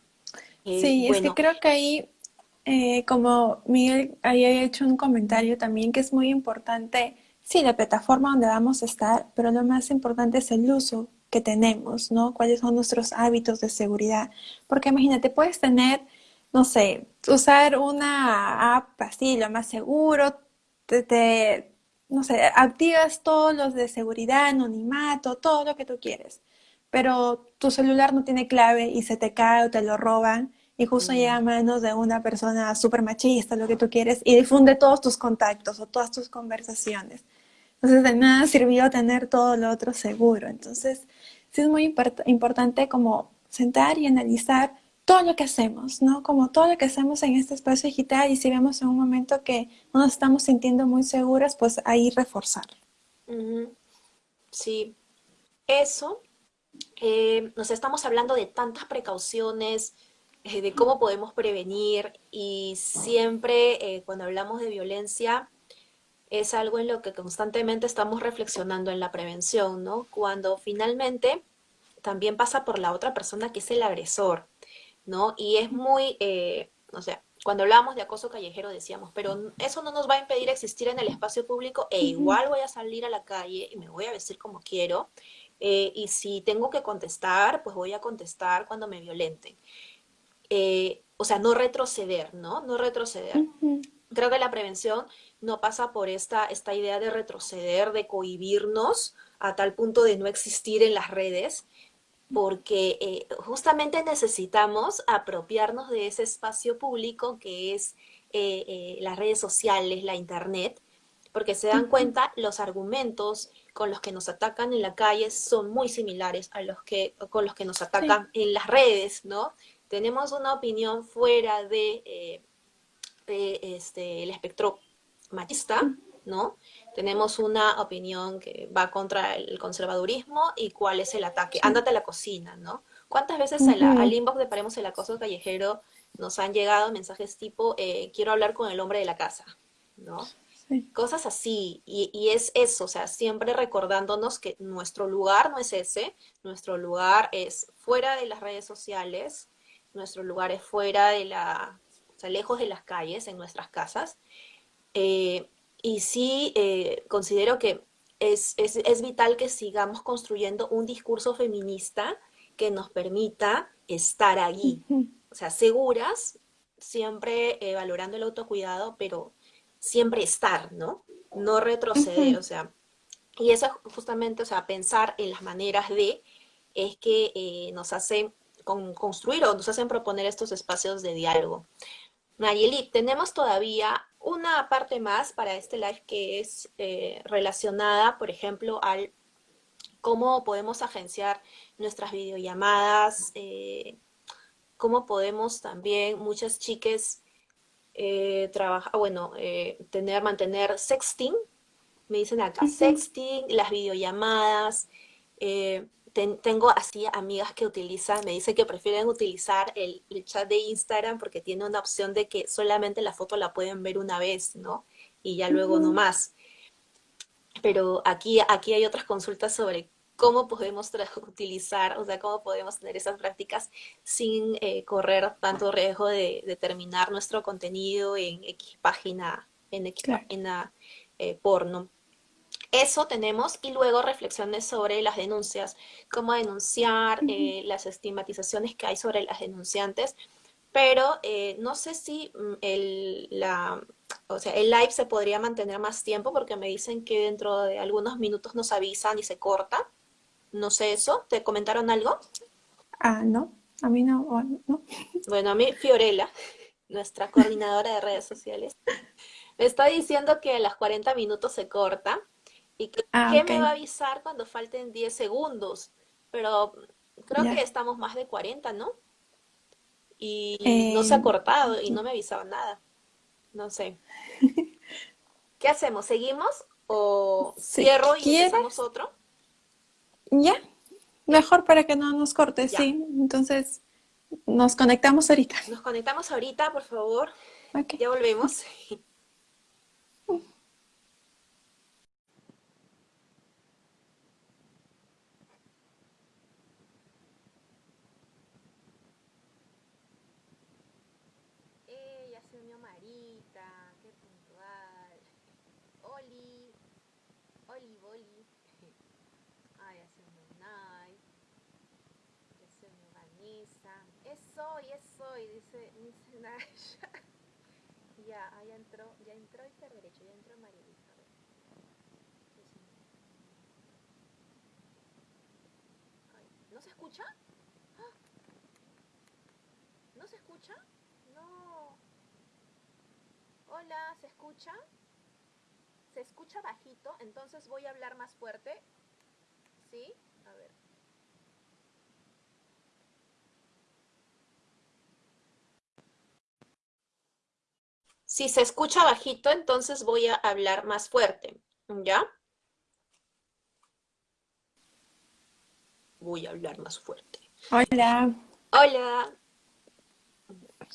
Eh, sí, es que creo que ahí, como Miguel había hecho un comentario también, que es muy importante Sí, la plataforma donde vamos a estar, pero lo más importante es el uso que tenemos, ¿no? Cuáles son nuestros hábitos de seguridad. Porque imagínate, puedes tener, no sé, usar una app así, lo más seguro, te, no sé, activas todos los de seguridad, anonimato, todo lo que tú quieres. Pero tu celular no tiene clave y se te cae o te lo roban y justo mm. llega a manos de una persona súper machista, lo que tú quieres, y difunde todos tus contactos o todas tus conversaciones. Entonces, de nada sirvió tener todo lo otro seguro. Entonces, sí es muy importante como sentar y analizar todo lo que hacemos, ¿no? Como todo lo que hacemos en este espacio digital y si vemos en un momento que no nos estamos sintiendo muy seguras, pues ahí reforzar.
Sí, eso, eh, nos estamos hablando de tantas precauciones, eh, de cómo podemos prevenir y siempre eh, cuando hablamos de violencia es algo en lo que constantemente estamos reflexionando en la prevención, ¿no? Cuando finalmente también pasa por la otra persona que es el agresor, ¿no? Y es muy, eh, o sea, cuando hablábamos de acoso callejero decíamos, pero eso no nos va a impedir existir en el espacio público e igual voy a salir a la calle y me voy a vestir como quiero. y si tengo que contestar, pues voy a contestar cuando me violenten. Eh, o sea, no retroceder, ¿no? No retroceder. Creo que la prevención no pasa por esta, esta idea de retroceder, de cohibirnos a tal punto de no existir en las redes, porque eh, justamente necesitamos apropiarnos de ese espacio público que es eh, las redes sociales, la internet, porque se dan cuenta los argumentos con los que nos atacan en la calle son muy similares a los que con los que nos atacan en las redes, ¿no? tenemos una opinión fuera de, eh, este, el espectro machista, ¿no? Tenemos una opinión que va contra el conservadurismo y cuál es el ataque. Ándate a la cocina, ¿no? ¿Cuántas veces al inbox de Paremos el Acoso Callejero nos han llegado mensajes tipo, eh, quiero hablar con el hombre de la casa, ¿no? Cosas así, y, y, es eso, o sea, siempre recordándonos que nuestro lugar no es ese, nuestro lugar es fuera de las redes sociales, nuestros lugares fuera de la, o sea, lejos de las calles, en nuestras casas. Eh, y sí eh, considero que es, vital que sigamos construyendo un discurso feminista que nos permita estar allí. O sea, seguras, siempre eh, valorando el autocuidado, pero siempre estar, ¿no? no retroceder, o sea, y eso justamente, o sea, pensar en las maneras de, es que eh, nos hacen construir o nos hacen proponer estos espacios de diálogo. Nayeli, tenemos todavía una parte más para este live que es eh, relacionada, por ejemplo, al cómo podemos agenciar nuestras videollamadas, eh, cómo podemos también, muchas chicas, eh, trabajar, bueno, eh, tener, mantener sexting, me dicen acá, sexting, las videollamadas, tengo así amigas que utilizan, me dicen que prefieren utilizar el, chat de Instagram porque tiene una opción de que solamente la foto la pueden ver una vez, ¿no? Y ya luego no más. Pero aquí, aquí hay otras consultas sobre cómo podemos utilizar, o sea, cómo podemos tener esas prácticas sin eh, correr tanto riesgo de, terminar nuestro contenido en X página, en X página eh, porno. Eso tenemos y luego reflexiones sobre las denuncias, cómo denunciar, eh, las estigmatizaciones que hay sobre las denunciantes, pero no sé si mm, el, la, o sea, el live se podría mantener más tiempo porque me dicen que dentro de algunos minutos nos avisan y se corta. No sé eso. ¿Te comentaron algo?
Ah, no. A mí no.
Bueno, a mí Fiorella, nuestra coordinadora de redes sociales, me está diciendo que a las 40 minutos se corta y que, ah, me va a avisar cuando falten 10 segundos. Pero creo que estamos más de 40, ¿no? Y no se ha eh, cortado y no me avisaba nada. No sé. ¿Qué hacemos? ¿Seguimos? ¿O cierro y empezamos otro?
Ya, mejor para que no nos corte, sí. Entonces, nos conectamos ahorita.
Nos conectamos ahorita, por favor. Ya volvemos. soy, es soy, dice, dice Nasha. ya, ya entró, ya entró derecho, ya entró María. ¿No se escucha? ¡Ah! ¿No se escucha? No. Hola, ¿se escucha? ¿Se escucha bajito? Entonces voy a hablar más fuerte. ¿Sí? A ver. Si se escucha bajito, entonces voy a hablar más fuerte, ¿ya? Voy a hablar más fuerte.
Hola.
Hola.
Ahí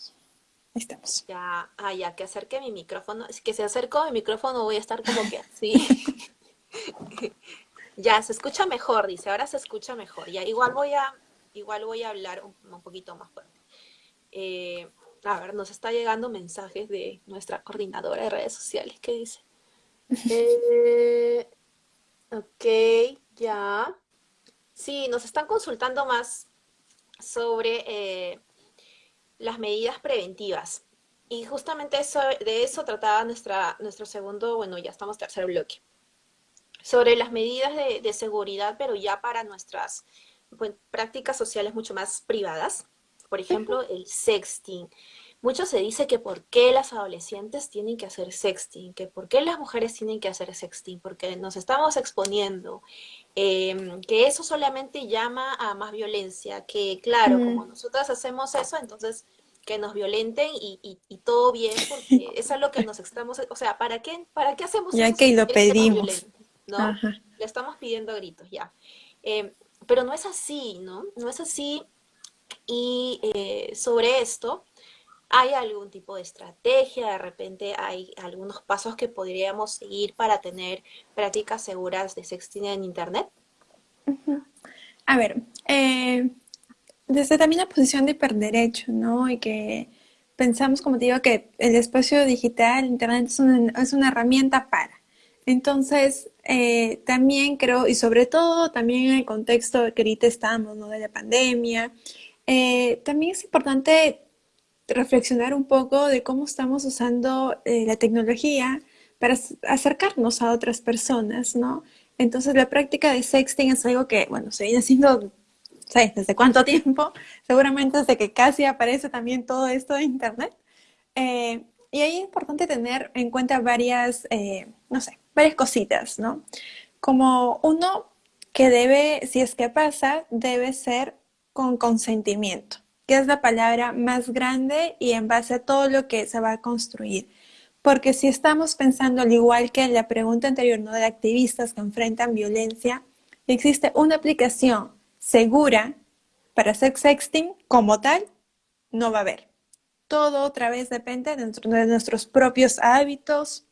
estamos.
Ya, ah, ya, que acerque mi micrófono. Es que si acerco mi micrófono voy a estar como que así. ya, se escucha mejor, dice. Ahora se escucha mejor. Ya, igual voy a, igual voy a hablar un, un poquito más fuerte. Eh, a ver, nos está llegando mensajes de nuestra coordinadora de redes sociales que dice. Eh, ok, ya. Sí, nos están consultando más sobre eh, las medidas preventivas. Y justamente eso, de eso trataba nuestra, nuestro segundo, bueno, ya estamos tercer bloque. Sobre las medidas de, de seguridad, pero ya para nuestras prácticas sociales mucho más privadas por ejemplo, el sexting. Mucho se dice que por qué las adolescentes tienen que hacer sexting, que por qué las mujeres tienen que hacer sexting, porque nos estamos exponiendo, em, que eso solamente llama a más violencia, que claro, como nosotras hacemos eso, entonces que nos violenten y, todo bien, porque eso es lo que nos estamos, o sea, ¿para qué, para qué hacemos
ya
eso?
que lo pedimos.
¿no? Le estamos pidiendo gritos, ya. Em, pero no es así, ¿no? No es así y eh, sobre esto, ¿hay algún tipo de estrategia? De repente hay algunos pasos que podríamos seguir para tener prácticas seguras de sexting en Internet.
A ver, eh, desde también la posición de hiperderecho, ¿no? Y que pensamos, como te digo, que el espacio digital, Internet es una, es una herramienta para. Entonces, eh, también creo, y sobre todo también en el contexto que ahorita estamos, ¿no? De la pandemia, eh, también es importante reflexionar un poco de cómo estamos usando eh, la tecnología para acercarnos a otras personas, ¿no? Entonces la práctica de sexting es algo que, bueno, se viene haciendo, ¿sabes? ¿Desde cuánto tiempo? Seguramente desde que casi aparece también todo esto de Internet. Eh, y ahí es importante tener en cuenta varias, eh, no sé, varias cositas, ¿no? Como uno que debe, si es que pasa, debe ser con consentimiento, que es la palabra más grande y en base a todo lo que se va a construir. Porque si estamos pensando al igual que en la pregunta anterior, ¿no? De activistas que enfrentan violencia, existe una aplicación segura para sex sexting como tal, no va a haber. Todo otra vez depende de, nuestros propios hábitos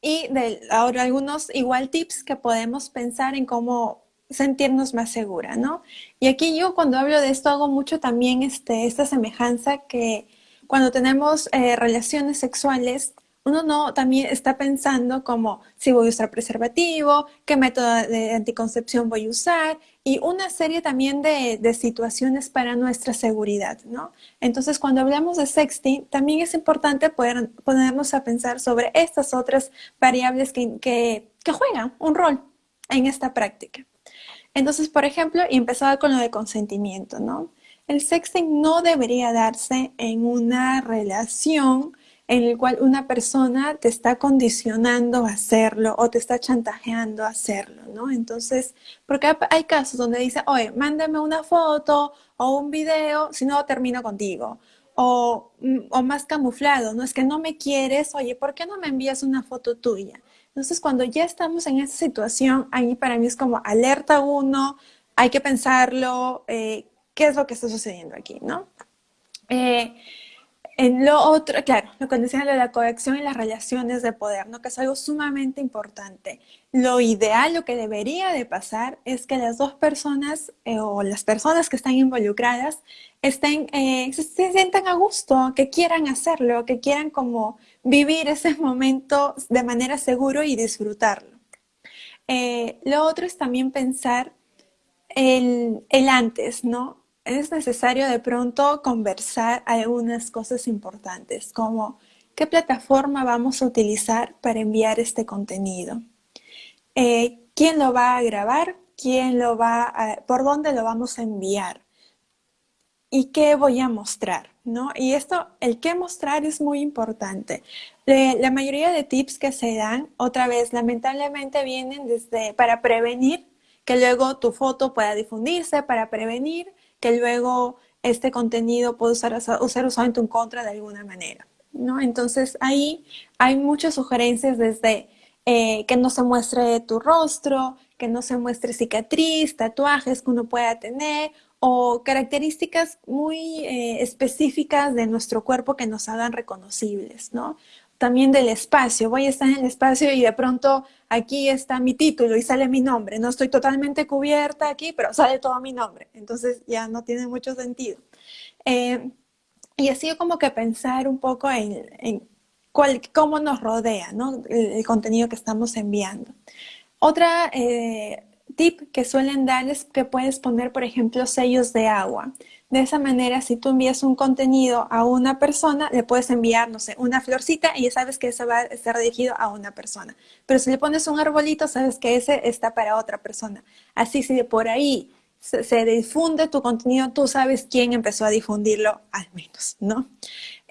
y de ahora algunos igual tips que podemos pensar en cómo sentirnos más segura, ¿no? Y aquí yo cuando hablo de esto hago mucho también este, esta semejanza que cuando tenemos eh, relaciones sexuales, uno no también está pensando como si voy a usar preservativo, qué método de anticoncepción voy a usar y una serie también de, situaciones para nuestra seguridad, ¿no? Entonces, cuando hablamos de sexting, también es importante poder ponernos a pensar sobre estas otras variables que, que juegan un rol en esta práctica. Entonces, por ejemplo, y empezaba con lo de consentimiento, ¿no? El sexting no debería darse en una relación en el cual una persona te está condicionando a hacerlo o te está chantajeando a hacerlo, ¿no? Entonces, porque hay casos donde dice, oye, mándame una foto o un video, si no termino contigo. O, mm, o más camuflado, ¿no? Es que no me quieres, oye, ¿por qué no me envías una foto tuya? Entonces, cuando ya estamos en esa situación, ahí para mí es como alerta uno, hay que pensarlo, eh, qué es lo que está sucediendo aquí, ¿no? Eh, en lo otro, claro, lo que decía de la coacción y las relaciones de poder, ¿no? Que es algo sumamente importante. Lo ideal, lo que debería de pasar es que las dos personas eh, o las personas que están involucradas estén, eh, se, sientan a gusto, que quieran hacerlo, que quieran como vivir ese momento de manera seguro y disfrutarlo. lo otro es también pensar el, el antes, ¿no? Es necesario de pronto conversar algunas cosas importantes, como qué plataforma vamos a utilizar para enviar este contenido, eh, quién lo va a grabar, quién lo va a, por dónde lo vamos a enviar y qué voy a mostrar, ¿no? Y esto, el qué mostrar es muy importante. la mayoría de tips que se dan, otra vez, lamentablemente vienen desde para prevenir que luego tu foto pueda difundirse, para prevenir que luego este contenido puede usar, usar usado en tu contra de alguna manera. ¿no? Entonces ahí hay muchas sugerencias desde eh, que no se muestre tu rostro, que no se muestre cicatriz, tatuajes que uno pueda tener o características muy eh, específicas de nuestro cuerpo que nos hagan reconocibles, ¿no? también del espacio. Voy a estar en el espacio y de pronto aquí está mi título y sale mi nombre. No estoy totalmente cubierta aquí, pero sale todo mi nombre. Entonces ya no tiene mucho sentido. Eh, y así como que pensar un poco en, cómo nos rodea ¿no? el, contenido que estamos enviando. Otra eh, tip que suelen dar es que puedes poner, por ejemplo, sellos de agua. De esa manera, si tú envías un contenido a una persona, le puedes enviar, no sé, una florcita y ya sabes que eso va a estar dirigido a una persona. Pero si le pones un arbolito, sabes que ese está para otra persona. Así, si por ahí se, difunde tu contenido, tú sabes quién empezó a difundirlo, al menos, ¿no?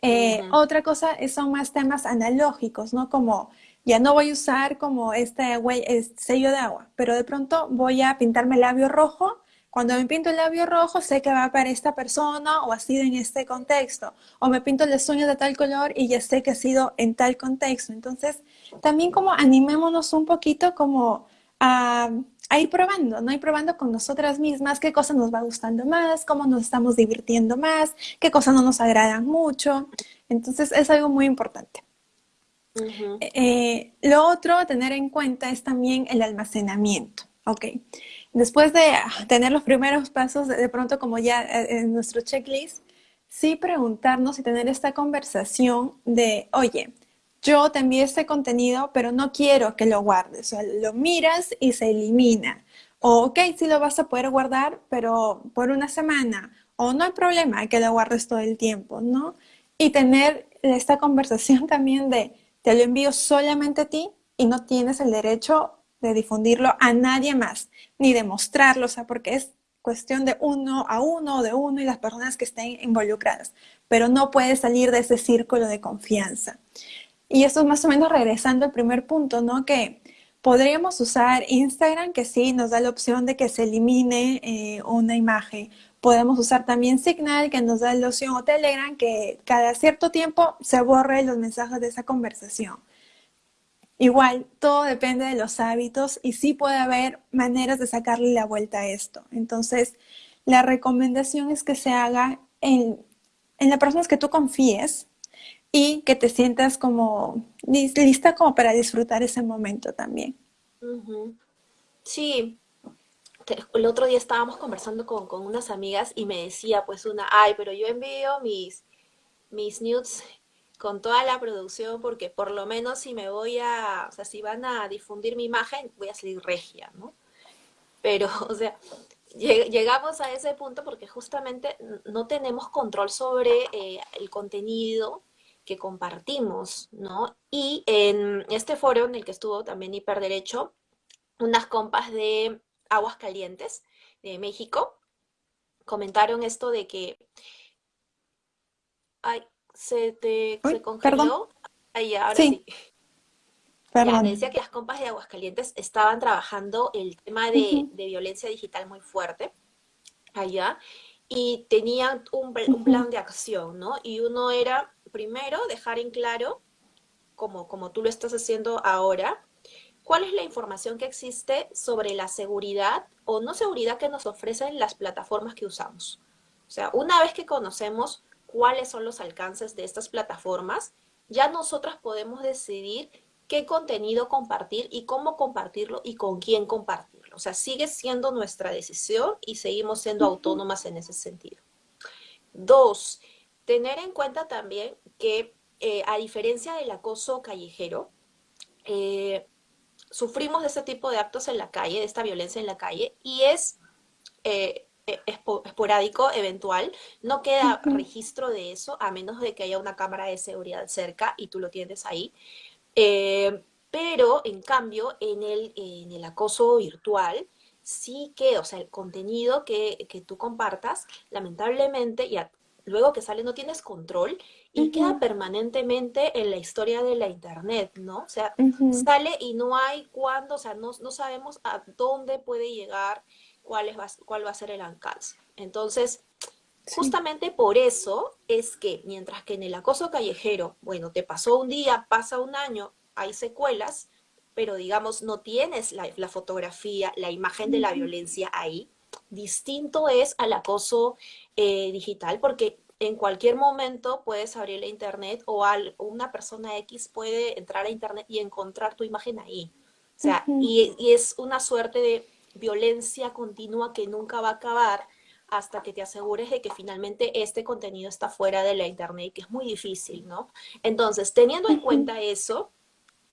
Eh, otra cosa son más temas analógicos, ¿no? Como ya no voy a usar como este, este sello de agua, pero de pronto voy a pintarme el labio rojo cuando me pinto el labio rojo, sé que va para esta persona o ha sido en este contexto. O me pinto las uñas de tal color y ya sé que ha sido en tal contexto. Entonces, también como animémonos un poquito como a, ir probando, ¿no? Ir probando con nosotras mismas qué cosa nos va gustando más, cómo nos estamos divirtiendo más, qué cosas no nos agradan mucho. Entonces, es algo muy importante. Eh, lo otro a tener en cuenta es también el almacenamiento. Ok. Después de tener los primeros pasos, de pronto como ya eh, en nuestro checklist, sí preguntarnos y tener esta conversación de, oye, yo te envié este contenido, pero no quiero que lo guardes. O sea, lo miras y se elimina. O, ok, sí lo vas a poder guardar, pero por una semana. O no hay problema que lo guardes todo el tiempo, ¿no? Y tener esta conversación también de, te lo envío solamente a ti y no tienes el derecho de difundirlo a nadie más, ni de mostrarlo, o sea, porque es cuestión de uno a uno, de uno y las personas que estén involucradas, pero no puedes salir de ese círculo de confianza. Y esto es más o menos regresando al primer punto, ¿no? Que podríamos usar Instagram, que sí nos da la opción de que se elimine eh, una imagen. Podemos usar también Signal, que nos da la opción, o Telegram, que cada cierto tiempo se borre los mensajes de esa conversación. Igual, todo depende de los hábitos y sí puede haber maneras de sacarle la vuelta a esto. Entonces, la recomendación es que se haga en, en las personas que tú confíes y que te sientas como lista como para disfrutar ese momento también.
Sí, el otro día estábamos conversando con, con, unas amigas y me decía pues una, ay, pero yo envío mis, mis nudes con toda la producción, porque por lo menos si me voy a, o sea, si van a difundir mi imagen, voy a salir regia, ¿no? Pero, o sea, llegamos a ese punto porque justamente no tenemos control sobre eh, el contenido que compartimos, ¿no? Y en este foro en el que estuvo también Hiperderecho, unas compas de Aguas Calientes de México comentaron esto de que se te se congeló. Ahí, ahora sí. Ya, decía que las compas de Aguascalientes estaban trabajando el tema de, violencia digital muy fuerte allá y tenían un, plan de acción, ¿no? Y uno era, primero, dejar en claro, como, como tú lo estás haciendo ahora, cuál es la información que existe sobre la seguridad o no seguridad que nos ofrecen las plataformas que usamos. O sea, una vez que conocemos cuáles son los alcances de estas plataformas, ya nosotras podemos decidir qué contenido compartir y cómo compartirlo y con quién compartirlo. O sea, sigue siendo nuestra decisión y seguimos siendo autónomas en ese sentido. Dos, tener en cuenta también que eh, a diferencia del acoso callejero, eh, sufrimos de este tipo de actos en la calle, de esta violencia en la calle, y es eh, esporádico, eventual, no queda registro de eso a menos de que haya una cámara de seguridad cerca y tú lo tienes ahí. Eh, pero, en cambio, en el, en el acoso virtual, sí que, o sea, el contenido que, que tú compartas, lamentablemente, ya luego que sale no tienes control y queda permanentemente en la historia de la internet, ¿no? O sea, sale y no hay cuándo, o sea, no, no sabemos a dónde puede llegar cuál, va, cuál va a ser el alcance. Entonces, justamente por eso es que mientras que en el acoso callejero, bueno, te pasó un día, pasa un año, hay secuelas, pero digamos, no tienes la, fotografía, la imagen de la violencia ahí, distinto es al acoso eh, digital, porque en cualquier momento puedes abrir la internet o una persona X puede entrar a internet y encontrar tu imagen ahí. O sea, y, es una suerte de violencia continua que nunca va a acabar hasta que te asegures de que finalmente este contenido está fuera de la internet, que es muy difícil, ¿no? Entonces, teniendo en cuenta eso,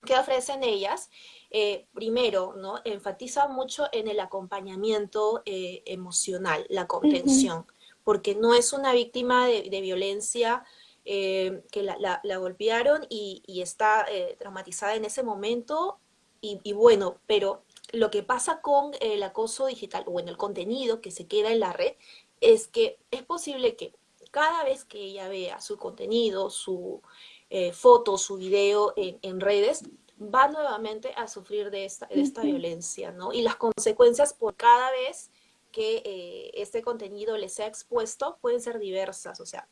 ¿qué ofrecen ellas? Eh, primero, ¿no? Enfatiza mucho en el acompañamiento eh, emocional, la contención, porque no es una víctima de, violencia eh, que la, golpearon y, está traumatizada en ese momento, y, y bueno, pero lo que pasa con el acoso digital o en el contenido que se queda en la red es que es posible que cada vez que ella vea su contenido, su eh, foto, su video en, redes, va nuevamente a sufrir de esta, de esta violencia, ¿no? Y las consecuencias por cada vez que eh, este contenido le sea expuesto pueden ser diversas, o sea,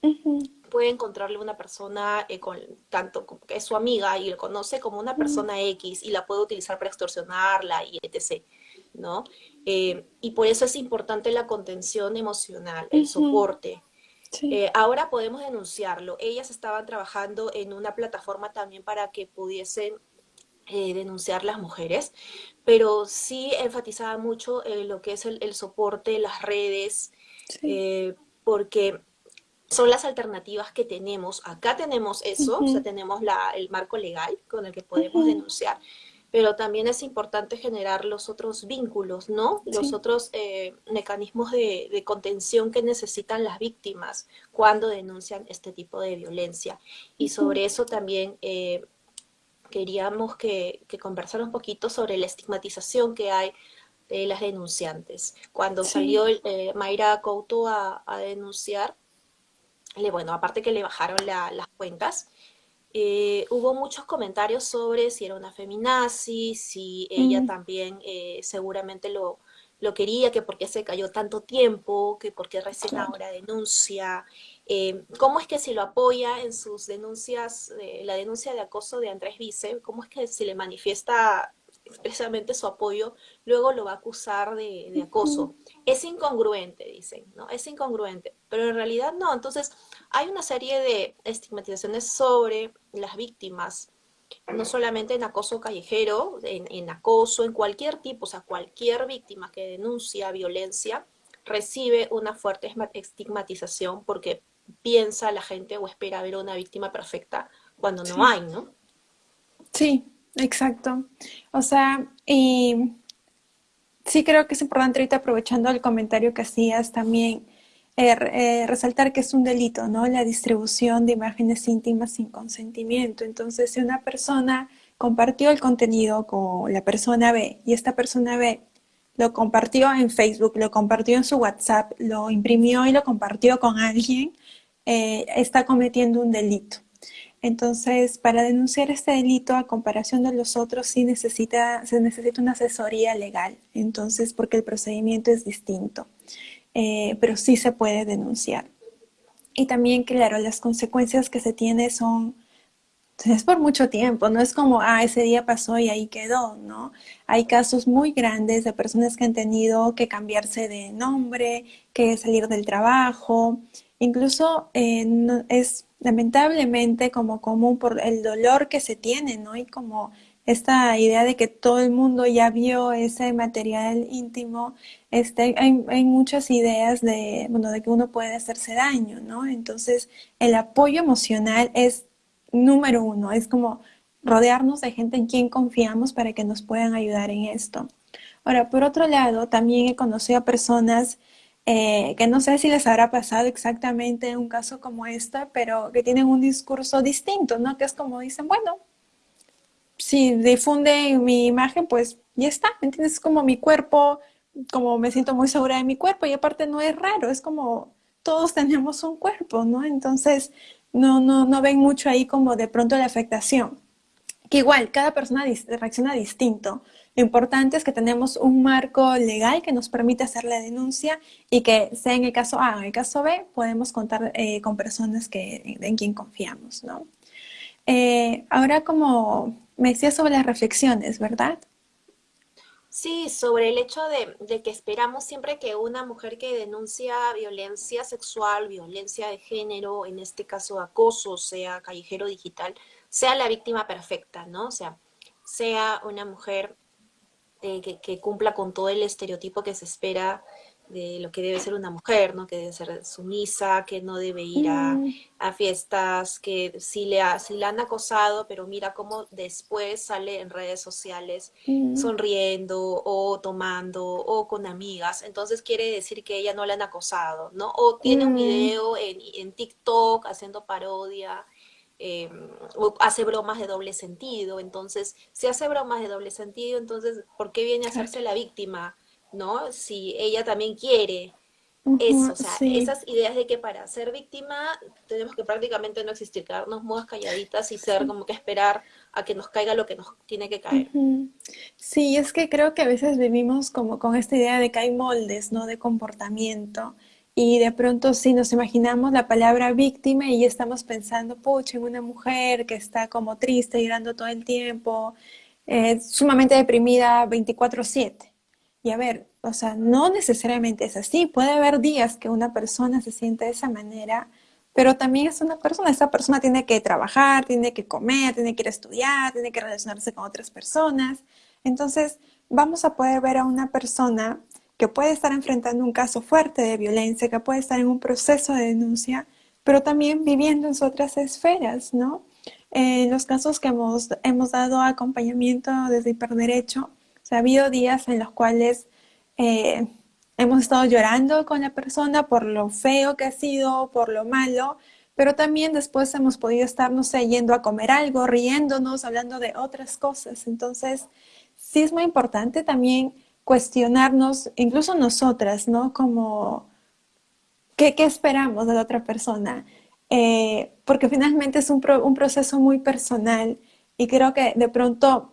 puede encontrarle una persona eh, con tanto que es su amiga y lo conoce como una persona X y la puede utilizar para extorsionarla y etc., ¿no? Eh, y por eso es importante la contención emocional, el soporte. ahora podemos denunciarlo. Ellas estaban trabajando en una plataforma también para que pudiesen eh, denunciar las mujeres, pero sí enfatizaba mucho eh, lo que es el, soporte, las redes, eh, porque son las alternativas que tenemos. Acá tenemos eso, o sea, tenemos la, el marco legal con el que podemos denunciar, pero también es importante generar los otros vínculos, ¿no? Los otros mecanismos de, de, contención que necesitan las víctimas cuando denuncian este tipo de violencia. Y sobre eso también queríamos que, que conversara un poquito sobre la estigmatización que hay de las denunciantes. Cuando salió eh, Mayra Couto a, denunciar, le, bueno, aparte que le bajaron las cuentas, eh, hubo muchos comentarios sobre si era una feminazi, si ella también eh, seguramente lo, lo quería, que por qué se cayó tanto tiempo, que por qué recién ahora denuncia, eh, cómo es que si lo apoya en sus denuncias, la denuncia de acoso de Andrés Vice, cómo es que si le manifiesta expresamente su apoyo, luego lo va a acusar de, de, acoso. Es incongruente, dicen, ¿no? Es incongruente, pero en realidad no. Entonces, hay una serie de estigmatizaciones sobre las víctimas no solamente en acoso callejero, en, acoso, en cualquier tipo, o sea, cualquier víctima que denuncia violencia recibe una fuerte estigmatización porque piensa la gente o espera ver una víctima perfecta cuando no hay, ¿no?
Sí, exacto. O sea, y sí creo que es importante ahorita aprovechando el comentario que hacías también, Er, eh, resaltar que es un delito, ¿no? La distribución de imágenes íntimas sin consentimiento. Entonces, si una persona compartió el contenido con la persona B y esta persona B lo compartió en Facebook, lo compartió en su WhatsApp, lo imprimió y lo compartió con alguien, eh, está cometiendo un delito. Entonces, para denunciar este delito a comparación de los otros, sí necesita, se necesita una asesoría legal, entonces, porque el procedimiento es distinto. Eh, pero sí se puede denunciar. Y también, claro, las consecuencias que se tiene son, es por mucho tiempo, no es como, ah, ese día pasó y ahí quedó, ¿no? Hay casos muy grandes de personas que han tenido que cambiarse de nombre, que salir del trabajo, incluso eh, es lamentablemente como común por el dolor que se tiene, ¿no? Y como esta idea de que todo el mundo ya vio ese material íntimo, este, hay, muchas ideas de, bueno, de que uno puede hacerse daño, ¿no? Entonces, el apoyo emocional es número uno, es como rodearnos de gente en quien confiamos para que nos puedan ayudar en esto. Ahora, por otro lado, también he conocido a personas eh, que no sé si les habrá pasado exactamente un caso como este, pero que tienen un discurso distinto, ¿no? Que es como dicen, bueno, si difunde mi imagen, pues ya está, ¿me entiendes? Es como mi cuerpo, como me siento muy segura de mi cuerpo y aparte no es raro, es como todos tenemos un cuerpo, ¿no? Entonces no, no, no ven mucho ahí como de pronto la afectación. Que igual, cada persona reacciona distinto. Lo importante es que tenemos un marco legal que nos permite hacer la denuncia y que sea en el caso A o en el caso B, podemos contar eh, con personas que, en quien confiamos, ¿no? Eh, ahora como me decía sobre las reflexiones, ¿verdad?
Sí, sobre el hecho de, que esperamos siempre que una mujer que denuncia violencia sexual, violencia de género, en este caso acoso, sea callejero digital, sea la víctima perfecta, ¿no? O sea, sea una mujer eh, que, que, cumpla con todo el estereotipo que se espera de lo que debe ser una mujer, ¿no? Que debe ser sumisa, que no debe ir a, mm. fiestas, que si le, ha, si la han acosado, pero mira cómo después sale en redes sociales mm. sonriendo o tomando o con amigas, entonces quiere decir que ella no la han acosado, ¿no? O tiene un mm. video en, en TikTok haciendo parodia. O hace bromas de doble sentido, entonces, si hace bromas de doble sentido, entonces, ¿por qué viene a hacerse la víctima? ¿no? Si ella también quiere eso, o sea, esas ideas de que para ser víctima tenemos que prácticamente no existir, quedarnos mudas calladitas y ser como que esperar a que nos caiga lo que nos tiene que caer.
Sí, es que creo que a veces vivimos como con esta idea de que hay moldes, ¿no? De comportamiento. Y de pronto sí nos imaginamos la palabra víctima y estamos pensando, pucha, en una mujer que está como triste, llorando todo el tiempo, eh, sumamente deprimida 24/7. Y a ver, o sea, no necesariamente es así. Puede haber días que una persona se siente de esa manera, pero también es una persona. Esa persona tiene que trabajar, tiene que comer, tiene que ir a estudiar, tiene que relacionarse con otras personas. Entonces, vamos a poder ver a una persona que puede estar enfrentando un caso fuerte de violencia, que puede estar en un proceso de denuncia, pero también viviendo en otras esferas, ¿no? En los casos que hemos, hemos dado acompañamiento desde Hiperderecho, ha habido días en los cuales eh, hemos estado llorando con la persona por lo feo que ha sido, por lo malo, pero también después hemos podido estar, no sé, yendo a comer algo, riéndonos, hablando de otras cosas. Entonces, sí es muy importante también cuestionarnos, incluso nosotras, ¿no? Como, ¿qué, esperamos de la otra persona? Eh, porque finalmente es un, un proceso muy personal y creo que de pronto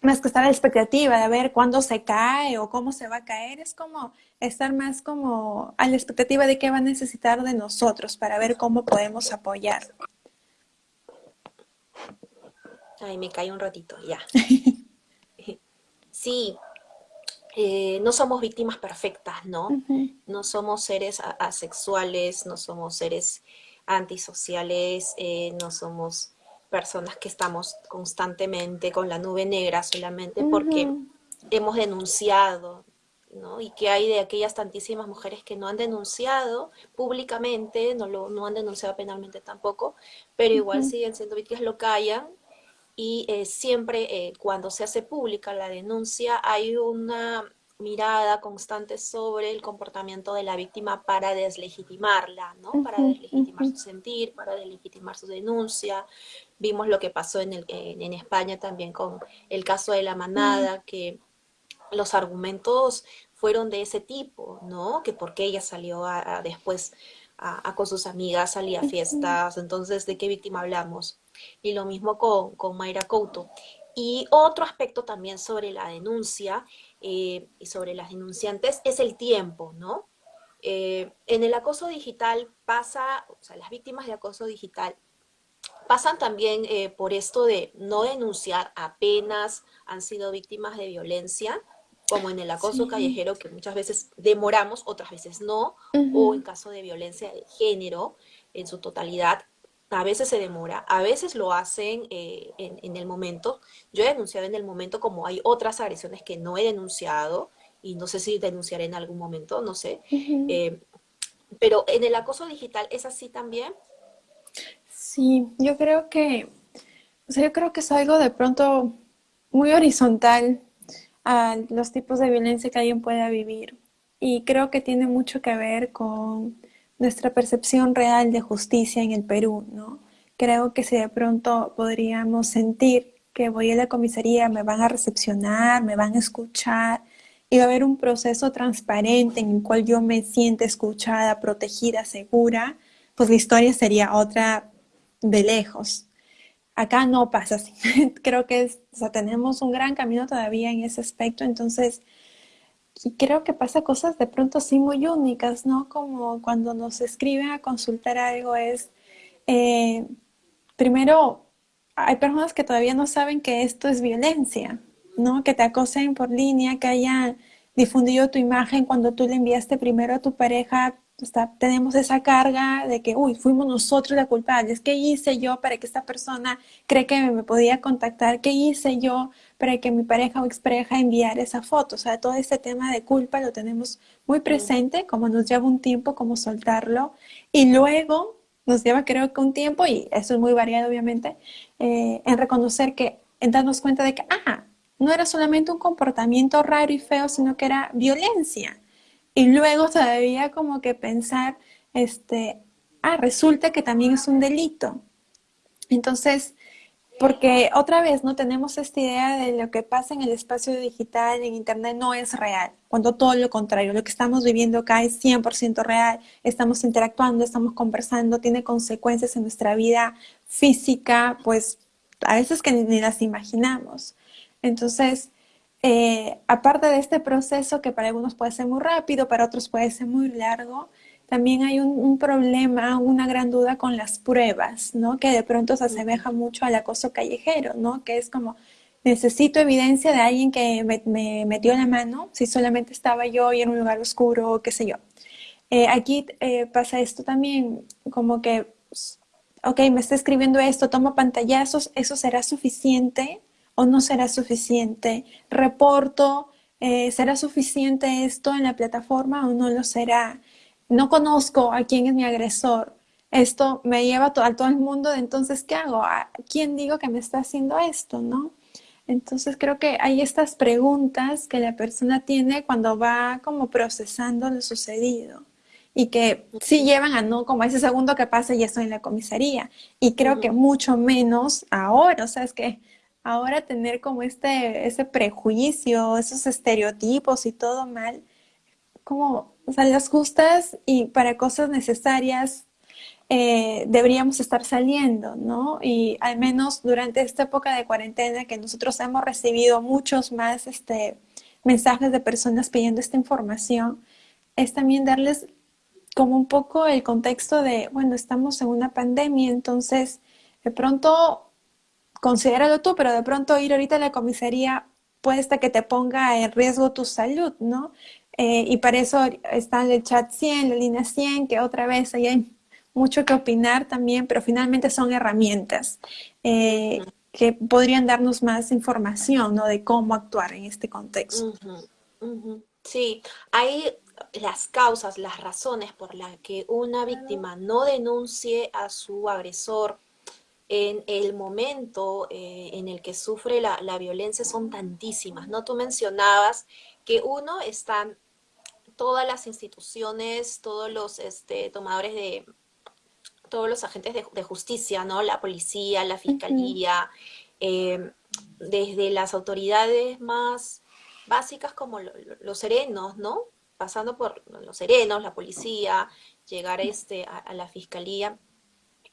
más que estar a la expectativa de ver cuándo se cae o cómo se va a caer, es como estar más como a la expectativa de qué va a necesitar de nosotros para ver cómo podemos apoyar.
Ay, me cae un ratito, ya. sí, eh, no somos víctimas perfectas, ¿no? No somos seres asexuales, no somos seres antisociales, eh, no somos personas que estamos constantemente con la nube negra solamente porque hemos denunciado, ¿no? Y que hay de aquellas tantísimas mujeres que no han denunciado públicamente, no, lo, no han denunciado penalmente tampoco, pero igual siguen siendo víctimas, lo callan, y eh, siempre eh, cuando se hace pública la denuncia hay una mirada constante sobre el comportamiento de la víctima para deslegitimarla, ¿no? Para deslegitimar su sentir, para deslegitimar su denuncia. Vimos lo que pasó en, el, en, España también con el caso de la manada, que los argumentos fueron de ese tipo, ¿no? Que porque ella salió a, después a, con sus amigas, salía a fiestas, entonces, ¿de qué víctima hablamos? Y lo mismo con, con Mayra Couto. Y otro aspecto también sobre la denuncia eh, y sobre las denunciantes es el tiempo, ¿no? Eh, en el acoso digital pasa, o sea, las víctimas de acoso digital pasan también eh, por esto de no denunciar apenas han sido víctimas de violencia, como en el acoso callejero, que muchas veces demoramos, otras veces no, o en caso de violencia de género en su totalidad, a veces se demora, a veces lo hacen eh, en, el momento. Yo he denunciado en el momento como hay otras agresiones que no he denunciado y no sé si denunciaré en algún momento, no sé. Eh, pero en el acoso digital es así también.
Sí, yo creo que, o sea, yo creo que es algo de pronto muy horizontal a los tipos de violencia que alguien pueda vivir. Y creo que tiene mucho que ver con nuestra percepción real de justicia en el Perú, ¿no? Creo que si de pronto podríamos sentir que voy a la comisaría, me van a recepcionar, me van a escuchar, y va a haber un proceso transparente en el cual yo me sienta escuchada, protegida, segura, pues la historia sería otra de lejos. Acá no pasa así. Creo que tenemos un gran camino todavía en ese aspecto, entonces y creo que pasa cosas de pronto sí muy únicas, ¿no? Como cuando nos escriben a consultar algo es, eh, primero, hay personas que todavía no saben que esto es violencia, ¿no? Que te acosen por línea, que hayan difundido tu imagen cuando tú le enviaste primero a tu pareja tenemos esa carga de que, uy, fuimos nosotros la culpables. ¿Qué hice yo para que esta persona cree que me podía contactar? ¿Qué hice yo para que mi pareja o expareja enviara esa foto? O sea, todo este tema de culpa lo tenemos muy presente, como nos lleva un tiempo como soltarlo. Y luego nos lleva creo que un tiempo, y eso es muy variado obviamente, eh, en reconocer que, en darnos cuenta de que, ah, no era solamente un comportamiento raro y feo, sino que era violencia y luego todavía como que pensar, este, ah, resulta que también es un delito. Entonces, porque otra vez no tenemos esta idea de lo que pasa en el espacio digital, en Internet, no es real, cuando todo lo contrario, lo que estamos viviendo acá es 100% real, estamos interactuando, estamos conversando, tiene consecuencias en nuestra vida física, pues a veces que ni las imaginamos. Entonces, eh, aparte de este proceso que para algunos puede ser muy rápido, para otros puede ser muy largo, también hay un, problema, una gran duda con las pruebas, ¿no? Que de pronto se asemeja mucho al acoso callejero, ¿no? Que es como, necesito evidencia de alguien que me, metió la mano, si solamente estaba yo y en un lugar oscuro, qué sé yo. Eh, aquí eh, pasa esto también, como que, ok, me está escribiendo esto, tomo pantallazos, ¿eso será suficiente? o no será suficiente? ¿Reporto? Eh, ¿Será suficiente esto en la plataforma o no lo será? No conozco a quién es mi agresor. Esto me lleva a todo el mundo, entonces, ¿qué hago? ¿A quién digo que me está haciendo esto? ¿No? Entonces creo que hay estas preguntas que la persona tiene cuando va como procesando lo sucedido. y que sí llevan a no como ese segundo que pasa y ya estoy en la comisaría. Y creo que mucho menos ahora, o sea, es que ahora tener como este, ese prejuicio, esos estereotipos y todo mal, como, o sea, las justas y para cosas necesarias eh, deberíamos estar saliendo, ¿no? Y al menos durante esta época de cuarentena que nosotros hemos recibido muchos más este, mensajes de personas pidiendo esta información, es también darles como un poco el contexto de, bueno, estamos en una pandemia, entonces de pronto, considéralo tú, pero de pronto ir ahorita a la comisaría puede estar que te ponga en riesgo tu salud, ¿no? Eh, y para eso está el chat 100, la línea 100, que otra vez ahí hay mucho que opinar también, pero finalmente son herramientas eh, que podrían darnos más información ¿no? de cómo actuar en este contexto.
Sí, hay las causas, las razones por las que una víctima no denuncie a su agresor en el momento eh, en el que sufre la, la, violencia son tantísimas, ¿no? Tú mencionabas que uno están todas las instituciones, todos los este, tomadores de, todos los agentes de, justicia, ¿no? La policía, la fiscalía, eh, desde las autoridades más básicas como los serenos, ¿no? Pasando por los serenos, la policía, llegar este, a la fiscalía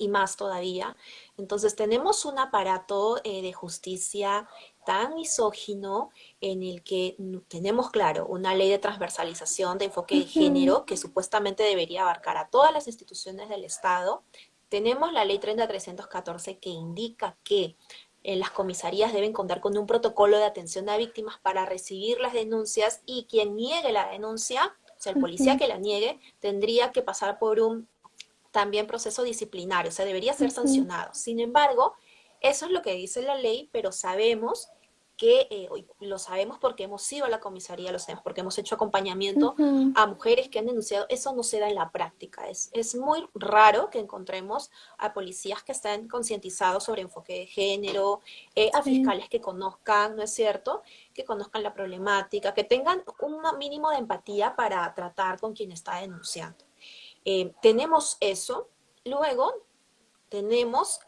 y más todavía. Entonces tenemos un aparato eh, de justicia tan misógino en el que tenemos, claro, una ley de transversalización de enfoque de género que supuestamente debería abarcar a todas las instituciones del Estado. Tenemos la ley 30314 que indica que en las comisarías deben contar con un protocolo de atención a víctimas para recibir las denuncias y quien niegue la denuncia, o sea, el policía que la niegue, tendría que pasar por un también proceso disciplinario, o sea, debería ser sancionado. Sin embargo, eso es lo que dice la ley, pero sabemos que, eh, lo sabemos porque hemos ido a la comisaría, lo sabemos porque hemos hecho acompañamiento a mujeres que han denunciado, eso no se da en la práctica. Es, es muy raro que encontremos a policías que estén concientizados sobre enfoque de género, eh, a fiscales que conozcan, ¿no es cierto? Que conozcan la problemática, que tengan un mínimo de empatía para tratar con quien está denunciando. Eh, tenemos eso, luego tenemos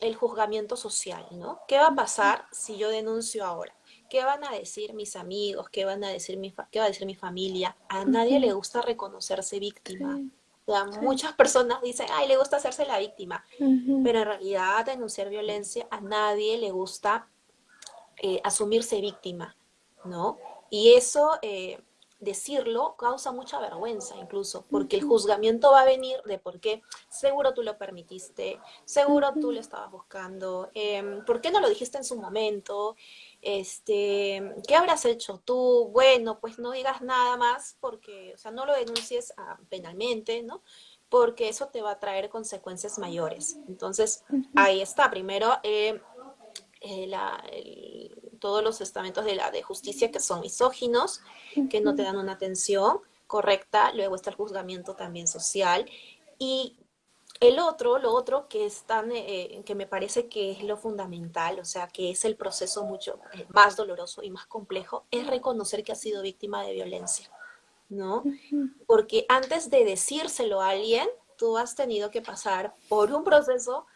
el juzgamiento social, ¿no? ¿Qué va a pasar si yo denuncio ahora? ¿Qué van a decir mis amigos? ¿Qué, van a decir mi ¿Qué va a decir mi familia? A nadie le gusta reconocerse víctima. Muchas personas dicen, ay, le gusta hacerse la víctima, pero en realidad denunciar violencia a nadie le gusta eh, asumirse víctima, ¿no? Y eso decirlo causa mucha vergüenza incluso, porque el juzgamiento va a venir de por qué seguro tú lo permitiste, seguro tú lo estabas buscando, eh, por qué no lo dijiste en su momento, este, ¿qué habrás hecho tú? Bueno, pues no digas nada más porque, o sea, no lo denuncies ah, penalmente, ¿no? Porque eso te va a traer consecuencias mayores. Entonces, ahí está. Primero, eh, eh, la, todos los estamentos de la de justicia que son misóginos, que no te dan una atención correcta, luego está el juzgamiento también social, y el otro, lo otro que es tan, eh, que me parece que es lo fundamental, o sea, que es el proceso mucho eh, más doloroso y más complejo, es reconocer que ha sido víctima de violencia, ¿no? Porque antes de decírselo a alguien, tú has tenido que pasar por un proceso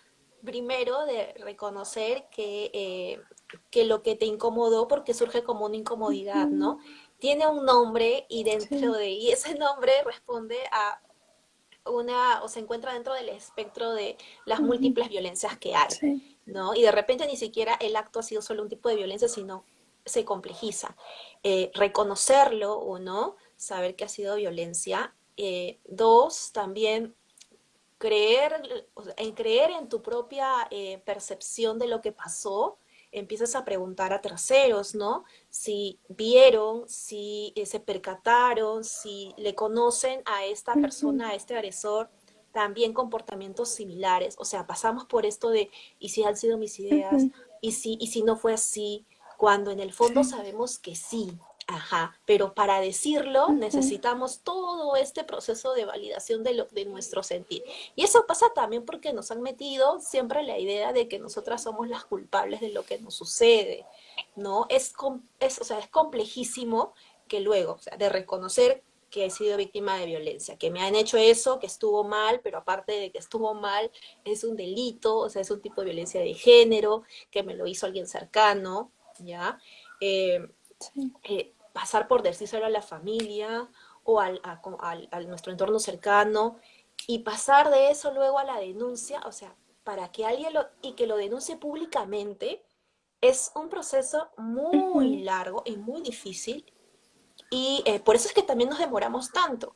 primero de reconocer que, eh, que lo que te incomodó, porque surge como una incomodidad, ¿no? Tiene un nombre y dentro de, y ese nombre responde a una, o se encuentra dentro del espectro de las múltiples violencias que hay, ¿no? Y de repente ni siquiera el acto ha sido solo un tipo de violencia, sino se complejiza. Eh, reconocerlo o no, saber que ha sido violencia. Eh, dos, también creer, en creer en tu propia eh, percepción de lo que pasó, empiezas a preguntar a terceros, ¿no? Si vieron, si eh, se percataron, si le conocen a esta persona, a este agresor, también comportamientos similares. O sea, pasamos por esto de, ¿y si han sido mis ideas? ¿Y si, y si no fue así? Cuando en el fondo sabemos que sí, Ajá, pero para decirlo necesitamos todo este proceso de validación de, lo, de nuestro sentir. Y eso pasa también porque nos han metido siempre la idea de que nosotras somos las culpables de lo que nos sucede, ¿no? Es, es, o sea, es complejísimo que luego, o sea, de reconocer que he sido víctima de violencia, que me han hecho eso, que estuvo mal, pero aparte de que estuvo mal, es un delito, o sea, es un tipo de violencia de género, que me lo hizo alguien cercano, ¿ya? Eh, eh, pasar por decírselo a la familia o al, a, nuestro entorno cercano y pasar de eso luego a la denuncia, o sea, para que alguien lo, y que lo denuncie públicamente, es un proceso muy largo y muy difícil y eh, por eso es que también nos demoramos tanto.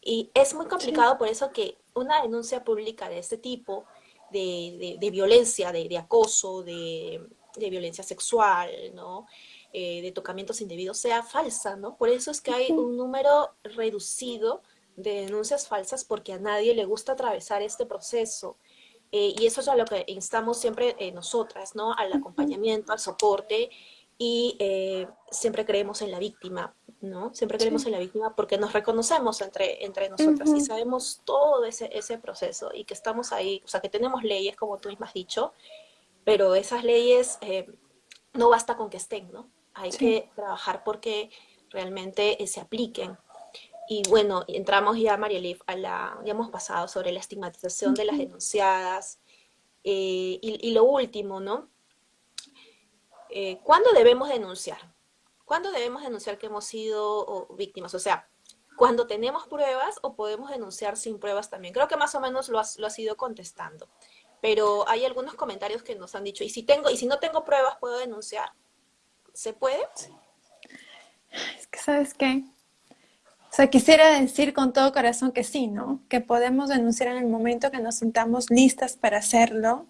Y es muy complicado por eso que una denuncia pública de este tipo, de, de, violencia, de, de acoso, de, violencia sexual, ¿no? Eh, de tocamientos indebidos sea falsa, ¿no? Por eso es que hay un número reducido de denuncias falsas porque a nadie le gusta atravesar este proceso. Eh, y eso es a lo que instamos siempre eh, nosotras, ¿no? Al acompañamiento, al soporte y siempre creemos en la víctima, ¿no? Siempre creemos en la víctima porque nos reconocemos entre, entre nosotras y sabemos todo ese, ese proceso y que estamos ahí, o sea, que tenemos leyes, como tú misma has dicho, pero esas leyes no basta con que estén, ¿no? Hay que trabajar porque realmente eh, se apliquen. Y bueno, entramos ya, María Liv, a la, ya hemos pasado sobre la estigmatización de las denunciadas. Eh, y, lo último, ¿no? Eh, ¿Cuándo debemos denunciar? ¿Cuándo debemos denunciar que hemos sido víctimas? O sea, cuando tenemos pruebas o podemos denunciar sin pruebas también. Creo que más o menos lo has, lo has ido contestando. Pero hay algunos comentarios que nos han dicho, ¿y si, tengo, y si no tengo pruebas, puedo denunciar? ¿Se puede?
Es que, ¿sabes qué? O sea, quisiera decir con todo corazón que sí, ¿no? Que podemos denunciar en el momento que nos sintamos listas para hacerlo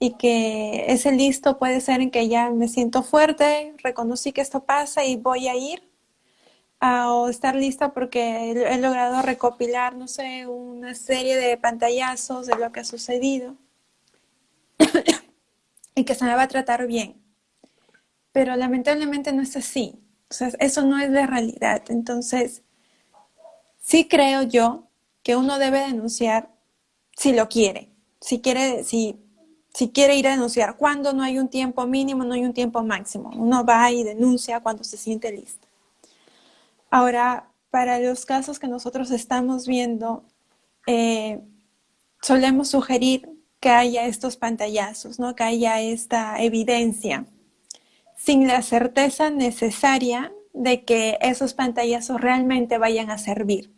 y que ese listo puede ser en que ya me siento fuerte, reconocí que esto pasa y voy a ir, o estar lista porque he logrado recopilar, no sé, una serie de pantallazos de lo que ha sucedido y que se me va a tratar bien pero lamentablemente no es así. O sea, eso no es la realidad. Entonces, sí creo yo que uno debe denunciar si lo quiere, si quiere, si, si quiere ir a denunciar. Cuando no hay un tiempo mínimo, no hay un tiempo máximo. Uno va y denuncia cuando se siente listo. Ahora, para los casos que nosotros estamos viendo, eh, solemos sugerir que haya estos pantallazos, ¿no? que haya esta evidencia sin la certeza necesaria de que esos pantallazos realmente vayan a servir.